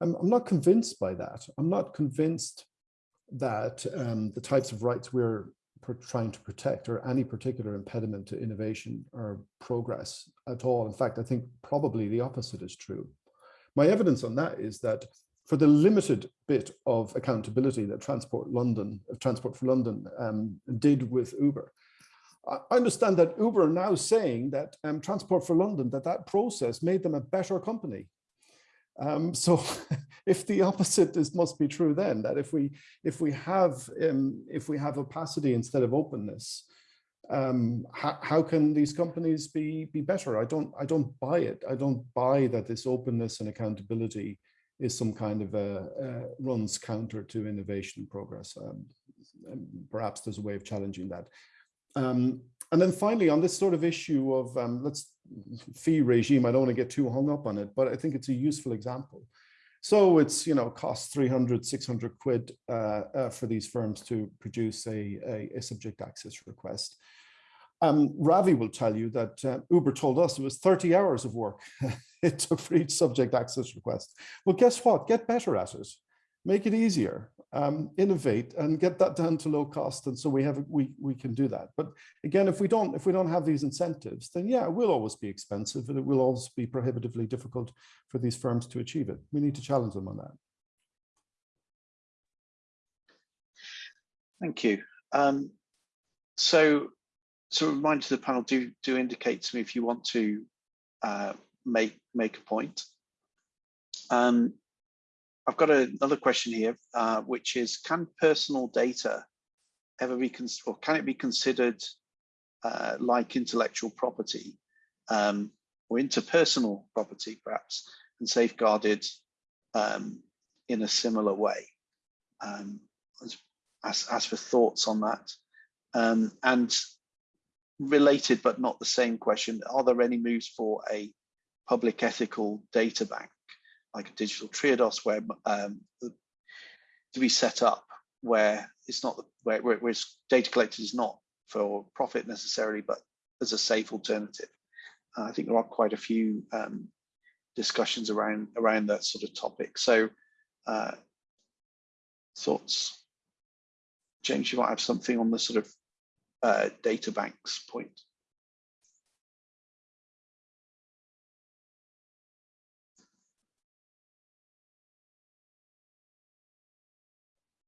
I'm, I'm not convinced by that. I'm not convinced that um, the types of rights we're trying to protect or any particular impediment to innovation or progress at all. In fact, I think probably the opposite is true. My evidence on that is that for the limited bit of accountability that Transport London, Transport for London um, did with Uber. I understand that Uber are now saying that um, Transport for London, that that process made them a better company. Um, so if the opposite is must be true then, that if we if we have um, if we have opacity instead of openness, um, how, how can these companies be be better? I don't I don't buy it. I don't buy that this openness and accountability is some kind of a, uh, runs counter to innovation and progress. Um, perhaps there's a way of challenging that. Um, and then finally, on this sort of issue of um, let's fee regime, I don't want to get too hung up on it, but I think it's a useful example. So it's, you know, costs 300, 600 quid uh, uh, for these firms to produce a, a, a subject access request. Um, Ravi will tell you that uh, Uber told us it was 30 hours of work it took for each subject access request. Well, guess what? Get better at it. Make it easier, um, innovate, and get that down to low cost. And so we have we we can do that. But again, if we don't if we don't have these incentives, then yeah, it will always be expensive, and it will always be prohibitively difficult for these firms to achieve it. We need to challenge them on that. Thank you. Um, so, so a reminder to the panel: do do indicate to me if you want to uh, make make a point. Um, I've got a, another question here, uh, which is: Can personal data ever be or can it be considered uh, like intellectual property um, or interpersonal property, perhaps, and safeguarded um, in a similar way? Um, as, as for thoughts on that. Um, and related but not the same question, are there any moves for a public ethical data bank, like a digital Triodos where um, to be set up where it's not, where, where, where data collected is not for profit necessarily, but as a safe alternative. Uh, I think there are quite a few um, discussions around around that sort of topic. So uh, thoughts? James, you might have something on the sort of uh, data banks point.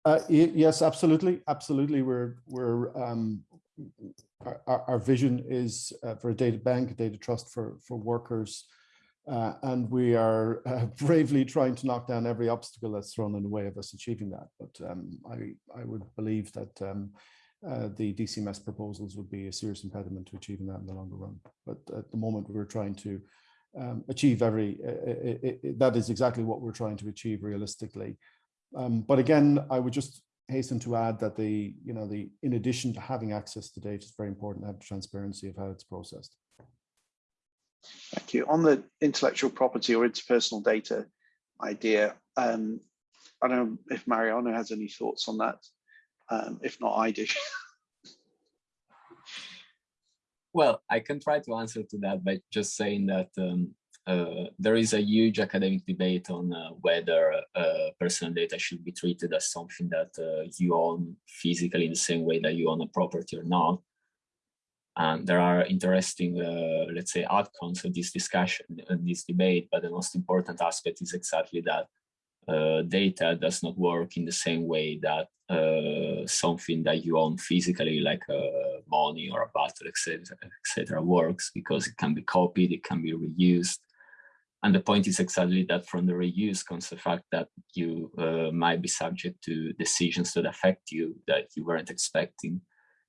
Uh, yes, absolutely, absolutely. We're we're um, our, our vision is uh, for a data bank, a data trust for for workers, uh, and we are uh, bravely trying to knock down every obstacle that's thrown in the way of us achieving that. But um, I, I would believe that um, uh, the DCMS proposals would be a serious impediment to achieving that in the longer run. But at the moment, we're trying to um, achieve every, it, it, it, that is exactly what we're trying to achieve realistically. Um, but again, I would just hasten to add that the, you know, the in addition to having access to data, it's very important to have transparency of how it's processed. Thank you. On the intellectual property or interpersonal data idea, um, I don't know if Mariana has any thoughts on that. Um, if not, I do. well, I can try to answer to that by just saying that um, uh, there is a huge academic debate on uh, whether uh, personal data should be treated as something that uh, you own physically in the same way that you own a property or not. And there are interesting, uh, let's say, outcomes of this discussion and this debate, but the most important aspect is exactly that uh, data does not work in the same way that uh, something that you own physically, like uh, money or a battle, etc., etc., works because it can be copied, it can be reused. And the point is exactly that from the reuse comes the fact that you uh, might be subject to decisions that affect you that you weren't expecting.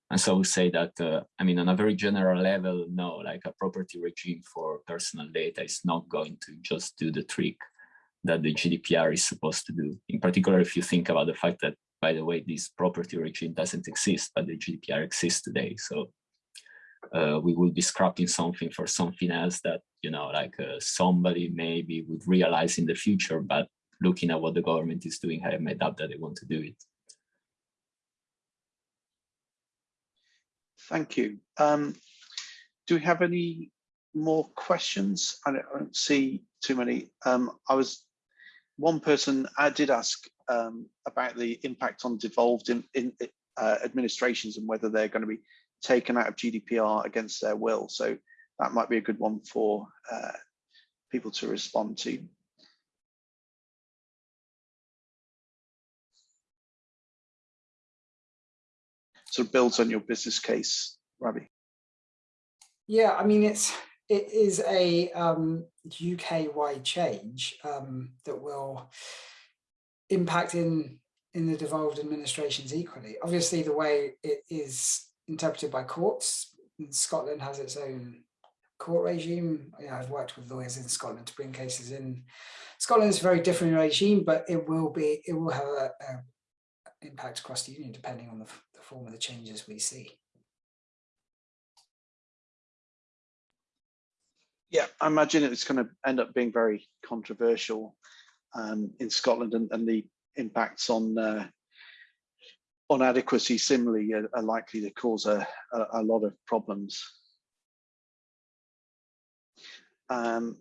And so we say that, uh, I mean, on a very general level, no, like a property regime for personal data is not going to just do the trick that the GDPR is supposed to do. In particular, if you think about the fact that, by the way, this property regime doesn't exist, but the GDPR exists today. So uh, we will be scrapping something for something else that, you know, like uh, somebody maybe would realize in the future, but looking at what the government is doing, I have made up that they want to do it. Thank you. Um, do we have any more questions? I don't, I don't see too many. Um, I was one person I did ask um, about the impact on devolved in, in uh, administrations and whether they're going to be taken out of GDPR against their will. So that might be a good one for uh, people to respond to. sort of builds on your business case, Ravi. Yeah, I mean, it's it is a um, UK-wide change um, that will impact in in the devolved administrations equally. Obviously, the way it is interpreted by courts, Scotland has its own court regime. Yeah, I've worked with lawyers in Scotland to bring cases in. Scotland is a very different regime, but it will be it will have a, a impact across the union depending on the, the form of the changes we see. Yeah, I imagine it's going to end up being very controversial. um, in Scotland and, and the impacts on uh, on adequacy similarly are, are likely to cause a, a, a lot of problems. Um,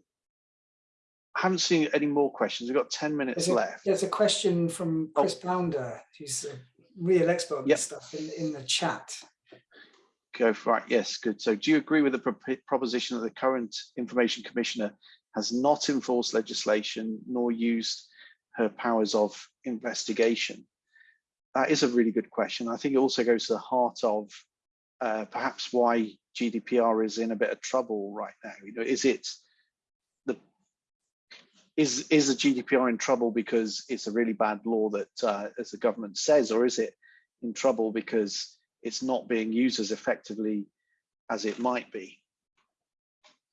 I haven't seen any more questions. We've got 10 minutes There's a, left. there's a question from Oh. Chris Pounder, who's a real expert on Yep. this stuff in, in the chat. Go for it. Yes, good. So do you agree with the prop- proposition that the current information commissioner has not enforced legislation nor used her powers of investigation? That is a really good question. I think it also goes to the heart of uh, perhaps why GDPR is in a bit of trouble right now. You know, is it the is is the GDPR in trouble because it's a really bad law that, uh, as the government says, or is it in trouble because it's not being used as effectively as it might be?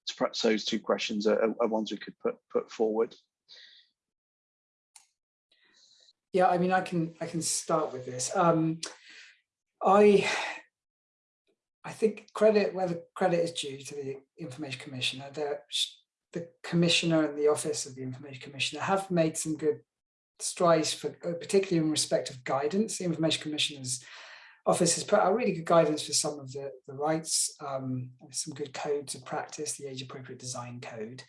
So perhaps those two questions are, are ones we could put put forward. Yeah, I mean, I can I can start with this. Um, I I think credit where the credit is due to the Information Commissioner. The, the Commissioner and the Office of the Information Commissioner have made some good strides for particularly in respect of guidance. The Information Commissioner's Office has put out really good guidance for some of the, the rights, um, some good codes of practice, the age appropriate design code.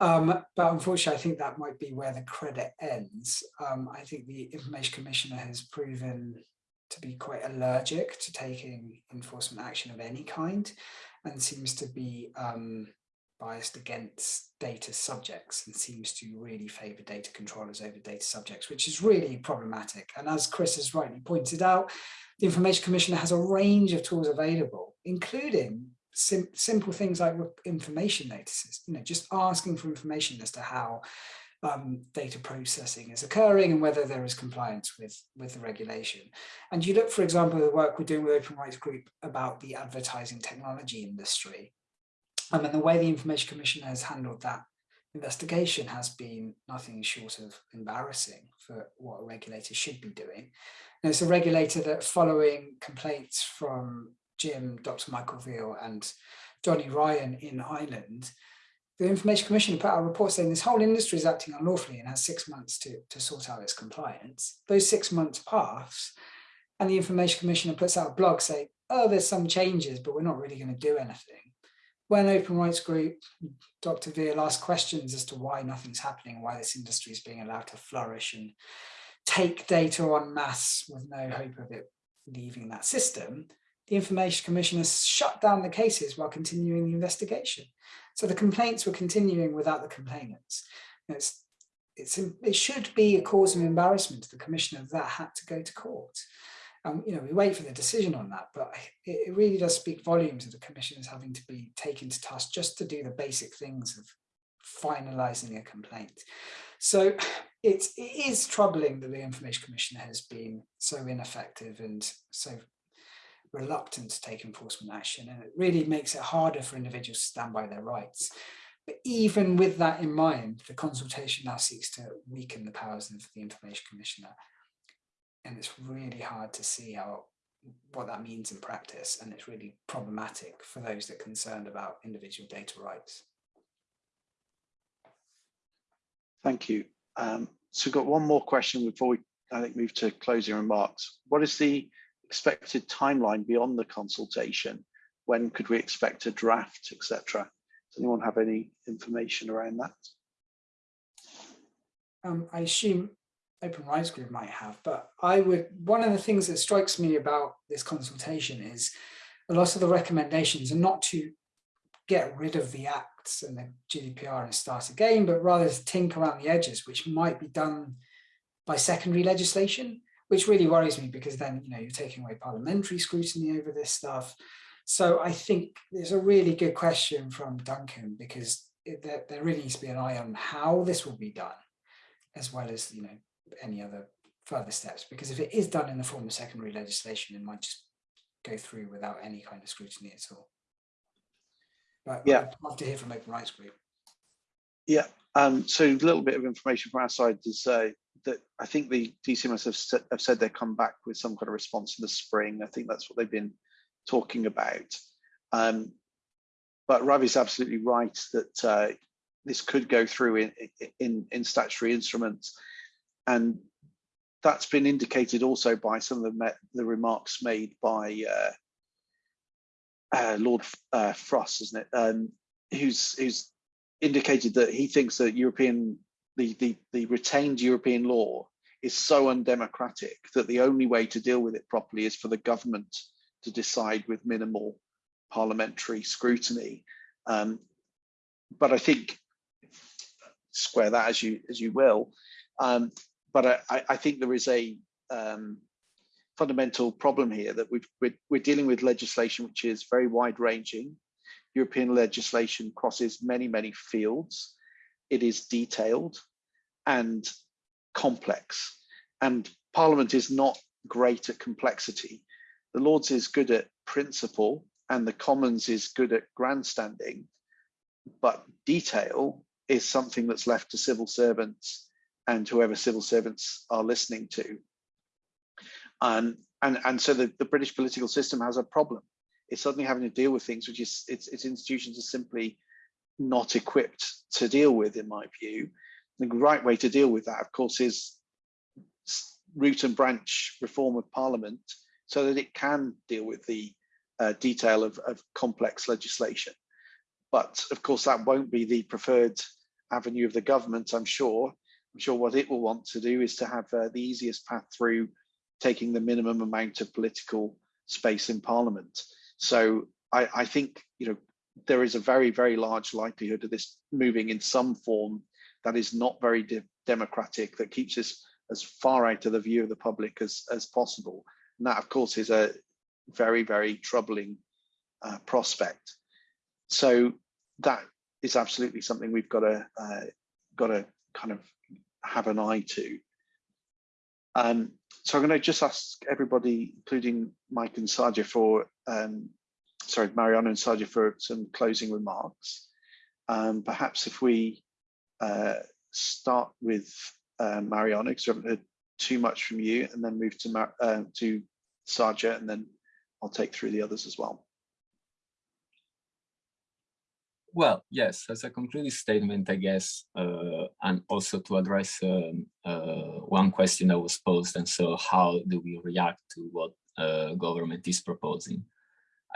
Um, but unfortunately, I think that might be where the credit ends. Um, I think the Information Commissioner has proven to be quite allergic to taking enforcement action of any kind and seems to be um, biased against data subjects and seems to really favour data controllers over data subjects, which is really problematic. And as Chris has rightly pointed out, the Information Commissioner has a range of tools available, including sim simple things like information notices, you know, just asking for information as to how um, data processing is occurring and whether there is compliance with, with the regulation. And you look, for example, the work we're doing with Open Rights Group about the advertising technology industry. Um, and the way the Information Commission has handled that investigation has been nothing short of embarrassing for what a regulator should be doing. And it's a regulator that following complaints from Jim, Dr. Michael Veale and Johnny Ryan in Ireland, the Information Commission put out a report saying this whole industry is acting unlawfully and has six months to, to sort out its compliance. Those six months pass and the Information Commissioner puts out a blog saying, oh, there's some changes, but we're not really going to do anything. When Open Rights Group, Dr. Veale asked questions as to why nothing's happening, why this industry is being allowed to flourish and take data on mass with no hope of it leaving that system, the Information Commissioner shut down the cases while continuing the investigation. So the complaints were continuing without the complainants. It's, it's, it should be a cause of embarrassment to the Commissioner that had to go to court. Um, you know, we wait for the decision on that, but it, it really does speak volumes of the commissioners having to be taken to task just to do the basic things of finalizing a complaint. So it's, it is troubling that the Information Commissioner has been so ineffective and so reluctant to take enforcement action and it really makes it harder for individuals to stand by their rights. But even with that in mind, the consultation now seeks to weaken the powers of the Information Commissioner. And it's really hard to see how what that means in practice and it's really problematic for those that are concerned about individual data rights. Thank you. Um, so we've got one more question before we, I think, move to closing remarks. What is the expected timeline beyond the consultation? When could we expect a draft, etc.? Does anyone have any information around that? Um, I assume Open Rights Group might have, but I would, one of the things that strikes me about this consultation is a lot of the recommendations are not to get rid of the acts and the GDPR and start again, but rather to tinker around the edges, which might be done by secondary legislation, which really worries me because then, you know, you're taking away parliamentary scrutiny over this stuff. So I think there's a really good question from Duncan because it, there, there really needs to be an eye on how this will be done, as well as, you know, any other further steps. Because if it is done in the form of secondary legislation, it might just go through without any kind of scrutiny at all. But Yeah. I'd love to hear from Open Rights Group. Yeah, um, so a little bit of information from our side to say that I think the DCMS have, sa- have said they'll come back with some kind of response in the spring. I think that's what they've been talking about. Um, but Ravi's absolutely right that uh, this could go through in, in, in statutory instruments. And that's been indicated also by some of the, the remarks made by uh, uh, Lord uh, Frost, isn't it? Um, who's who's indicated that he thinks that European the, the the retained European law is so undemocratic that the only way to deal with it properly is for the government to decide with minimal parliamentary scrutiny. Um, but I think square that as you as you will. Um, but I, I think there is a um, fundamental problem here that we've, we're, we're dealing with legislation which is very wide ranging. European legislation crosses many, many fields. It is detailed and complex. And Parliament is not great at complexity. The Lords is good at principle and the Commons is good at grandstanding, but detail is something that's left to civil servants and whoever civil servants are listening to. Um, and, and so the, the British political system has a problem. It's suddenly having to deal with things which is its, its institutions are simply not equipped to deal with, in my view. The right way to deal with that, of course, is root and branch reform of Parliament so that it can deal with the uh, detail of, of complex legislation. But of course, that won't be the preferred avenue of the government, I'm sure. I'm sure what it will want to do is to have uh, the easiest path through taking the minimum amount of political space in Parliament. So I, I think you know there is a very very large likelihood of this moving in some form that is not very de democratic that keeps us as far out of the view of the public as as possible. And that of course is a very very troubling uh, prospect. So that is absolutely something we've got to uh, got to kind of have an eye to. Um, so I'm going to just ask everybody, including Mike and Saja, for um, sorry, Mariana and Saja, for some closing remarks. Um, perhaps if we uh, start with uh, Mariana, because we haven't heard too much from you, and then move to Mar uh, to Saja, and then I'll take through the others as well. Well, yes, as a concluding statement, I guess, uh, and also to address um, uh, one question that was posed, and so how do we react to what uh, government is proposing?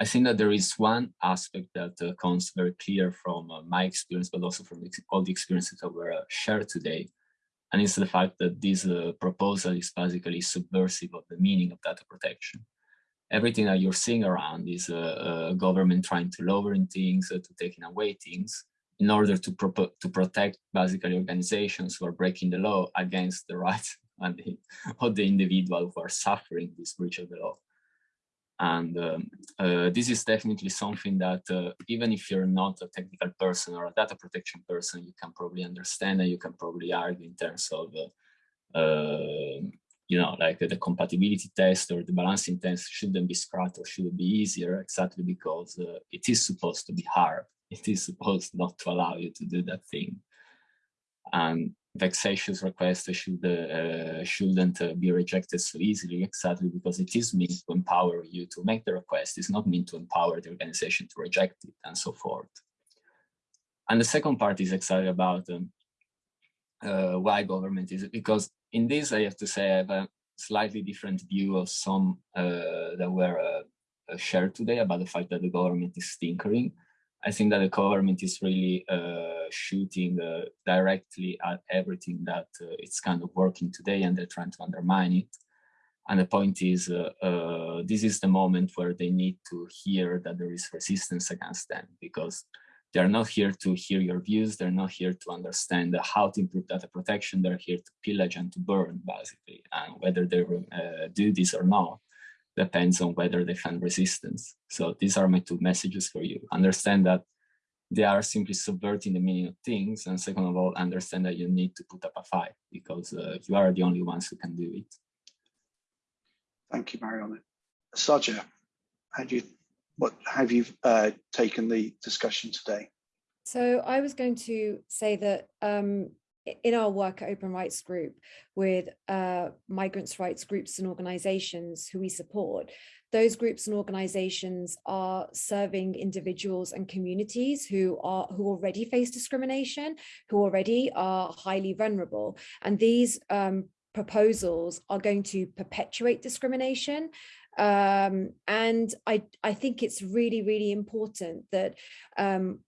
I think that there is one aspect that uh, comes very clear from uh, my experience, but also from all the experiences that were uh, shared today, and it's the fact that this proposal is basically subversive of the meaning of data protection everything that you're seeing around is a, a government trying to lower things, uh, to taking away things in order to, to protect basically organizations who are breaking the law against the rights and the, of the individual who are suffering this breach of the law. And um, uh, this is definitely something that uh, even if you're not a technical person or a data protection person, you can probably understand and you can probably argue in terms of uh, uh you know, like the compatibility test or the balancing test shouldn't be scrapped or should be easier exactly because uh, it is supposed to be hard. It is supposed not to allow you to do that thing. And vexatious requests should, uh, shouldn't uh, be rejected so easily exactly because it is meant to empower you to make the request. It's not meant to empower the organization to reject it and so forth. And the second part is exactly about um, uh, why government is because in this I have to say I have a slightly different view of some uh, that were uh, uh, shared today about the fact that the government is tinkering. I think that the government is really uh, shooting uh, directly at everything that it's kind of working today and they're trying to undermine it. And the point is, this is the moment where they need to hear that there is resistance against them because they're not here to hear your views. They're not here to understand how to improve data protection. They're here to pillage and to burn, basically. And whether they uh, do this or not depends on whether they find resistance. So these are my two messages for you. Understand that they are simply subverting the meaning of things. And second of all, understand that you need to put up a fight because uh, you are the only ones who can do it. Thank you, Mariana. Saja, how do you what have you uh, taken the discussion today? So I was going to say that um, in our work at Open Rights Group with uh, migrants' rights groups and organizations who we support, those groups and organizations are serving individuals and communities who are who already face discrimination, who already are highly vulnerable. And these um, proposals are going to perpetuate discrimination. Um, and I, I think it's really, really important that um,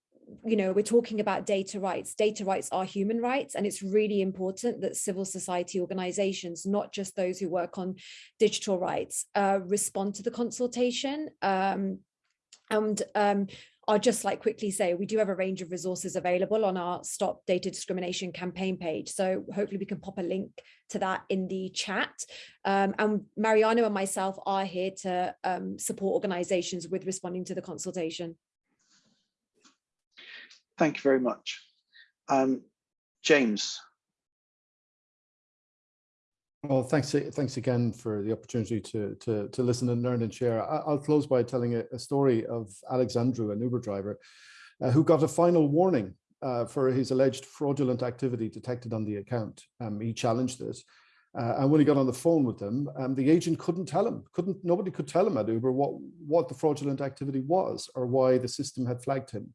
you know, we're talking about data rights. Data rights are human rights, and it's really important that civil society organizations, not just those who work on digital rights, uh, respond to the consultation. Um, and um, I'll just like quickly say, we do have a range of resources available on our Stop Data Discrimination campaign page. So hopefully we can pop a link to that in the chat. Um, and Mariana and myself are here to um, support organizations with responding to the consultation. Thank you very much. Um, James. Well, thanks, thanks again for the opportunity to, to, to listen and learn and share. I, will close by telling a, a, story of Alexandru, an Uber driver, uh, who got a final warning uh, for his alleged fraudulent activity detected on the account. Um, he challenged this. Uh, and when he got on the phone with them, um, the agent couldn't tell him, couldn't, nobody could tell him at Uber what, what the fraudulent activity was or why the system had flagged him.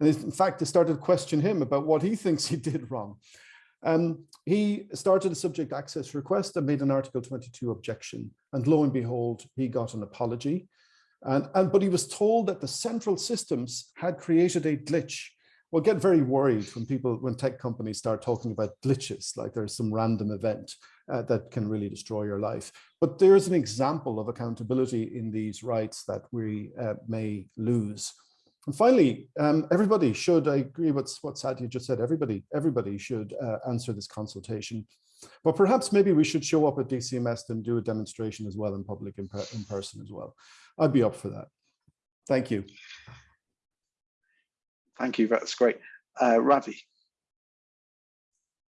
And in fact, they started to question him about what he thinks he did wrong. Um, he started a subject access request and made an Article 22 objection. And lo and behold, he got an apology. And, and but he was told that the central systems had created a glitch. Well, get very worried when people, when tech companies start talking about glitches, like there's some random event uh, that can really destroy your life. But there's an example of accountability in these rights that we uh, may lose. And finally, um, everybody should, I agree with what Sadia just said, everybody, everybody should uh, answer this consultation. But perhaps maybe we should show up at DCMS and do a demonstration as well in public in, per in person as well. I'd be up for that. Thank you. Thank you, that's great. Uh, Ravi.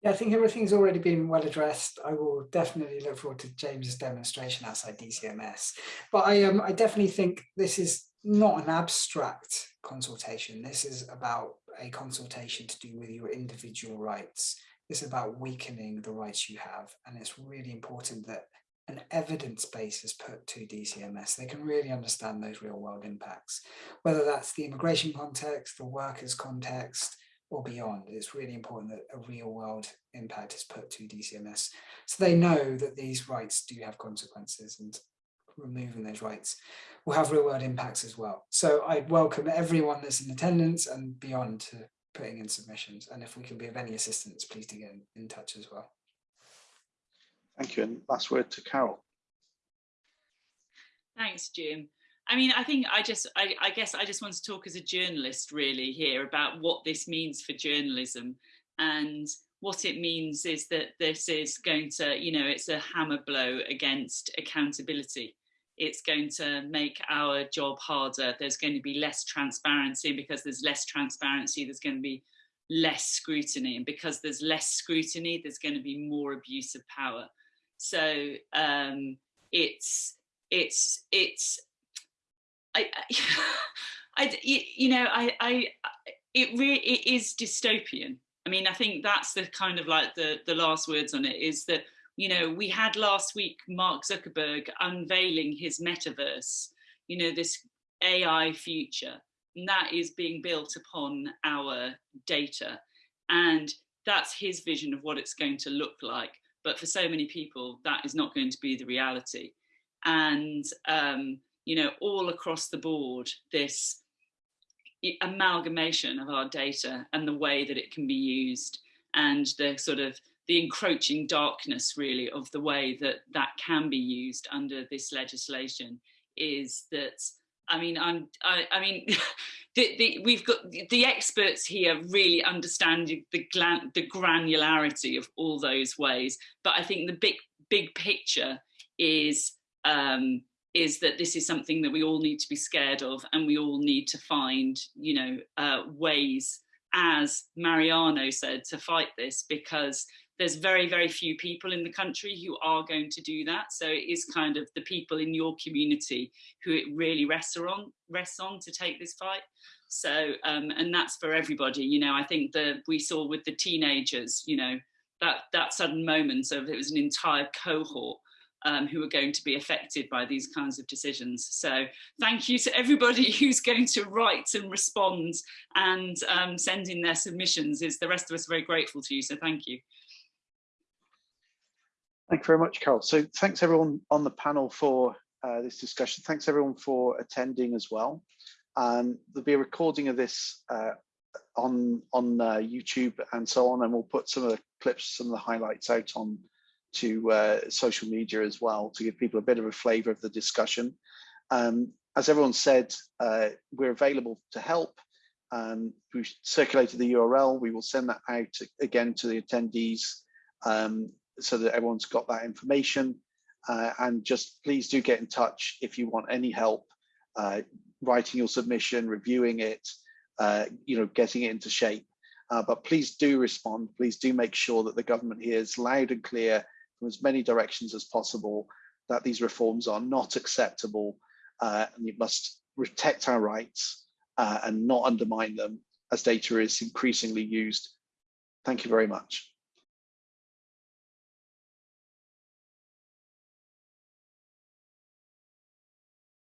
Yeah, I think everything's already been well addressed. I will definitely look forward to James's demonstration outside DCMS. But I um I definitely think this is not an abstract consultation. This is about a consultation to do with your individual rights. It's about weakening the rights you have. And it's really important that an evidence base is put to DCMS. They can really understand those real world impacts, whether that's the immigration context, the workers context, or beyond. It's really important that a real world impact is put to DCMS. So they know that these rights do have consequences and removing those rights will have real world impacts as well. So I welcome everyone that's in attendance and beyond to putting in submissions. And if we can be of any assistance, please do get in, in touch as well. Thank you. And last word to Carole. Thanks, Jim. I mean, I think I just, I, I, guess I just want to talk as a journalist really here about what this means for journalism. And what it means is that this is going to, you know, it's a hammer blow against accountability it's going to make our job harder. There's going to be less transparency And because there's less transparency, there's going to be less scrutiny. And because there's less scrutiny, there's going to be more abuse of power. So um, it's, it's, it's, I, I, you know, I, I, it really, it is dystopian. I mean, I think that's the kind of like the, the last words on it is that you know, we had last week Mark Zuckerberg unveiling his metaverse, you know, this AI future, and that is being built upon our data. And that's his vision of what it's going to look like. But for so many people, that is not going to be the reality. And, um, you know, all across the board, this amalgamation of our data and the way that it can be used and the sort of the encroaching darkness really of the way that that can be used under this legislation is that I mean I'm I, I mean the, the, we've got the experts here really understand the the granularity of all those ways. But I think the big big picture is um, is that this is something that we all need to be scared of and we all need to find you know uh, ways as Mariano said to fight this because there's very, very few people in the country who are going to do that. So it is kind of the people in your community who it really rests on, rests on to take this fight. So, um, and that's for everybody, you know, I think that we saw with the teenagers, you know, that that sudden moment of it was an entire cohort um, who are going to be affected by these kinds of decisions. So thank you to everybody who's going to write and respond and um, send in their submissions. Is the rest of us very grateful to you. So thank you. Thank you very much, Carole. So thanks everyone on the panel for uh, this discussion. Thanks everyone for attending as well. Um, there'll be a recording of this uh, on on uh, YouTube and so on, and we'll put some of the clips, some of the highlights out on to uh, social media as well to give people a bit of a flavour of the discussion. Um, as everyone said, uh, we're available to help. Um, we circulated the URL. We will send that out again to the attendees um, so that everyone's got that information. Uh, and just please do get in touch if you want any help uh, writing your submission, reviewing it, uh, you know, getting it into shape. Uh, but please do respond. Please do make sure that the government hears loud and clear from as many directions as possible that these reforms are not acceptable uh, and you must protect our rights uh, and not undermine them as data is increasingly used. Thank you very much.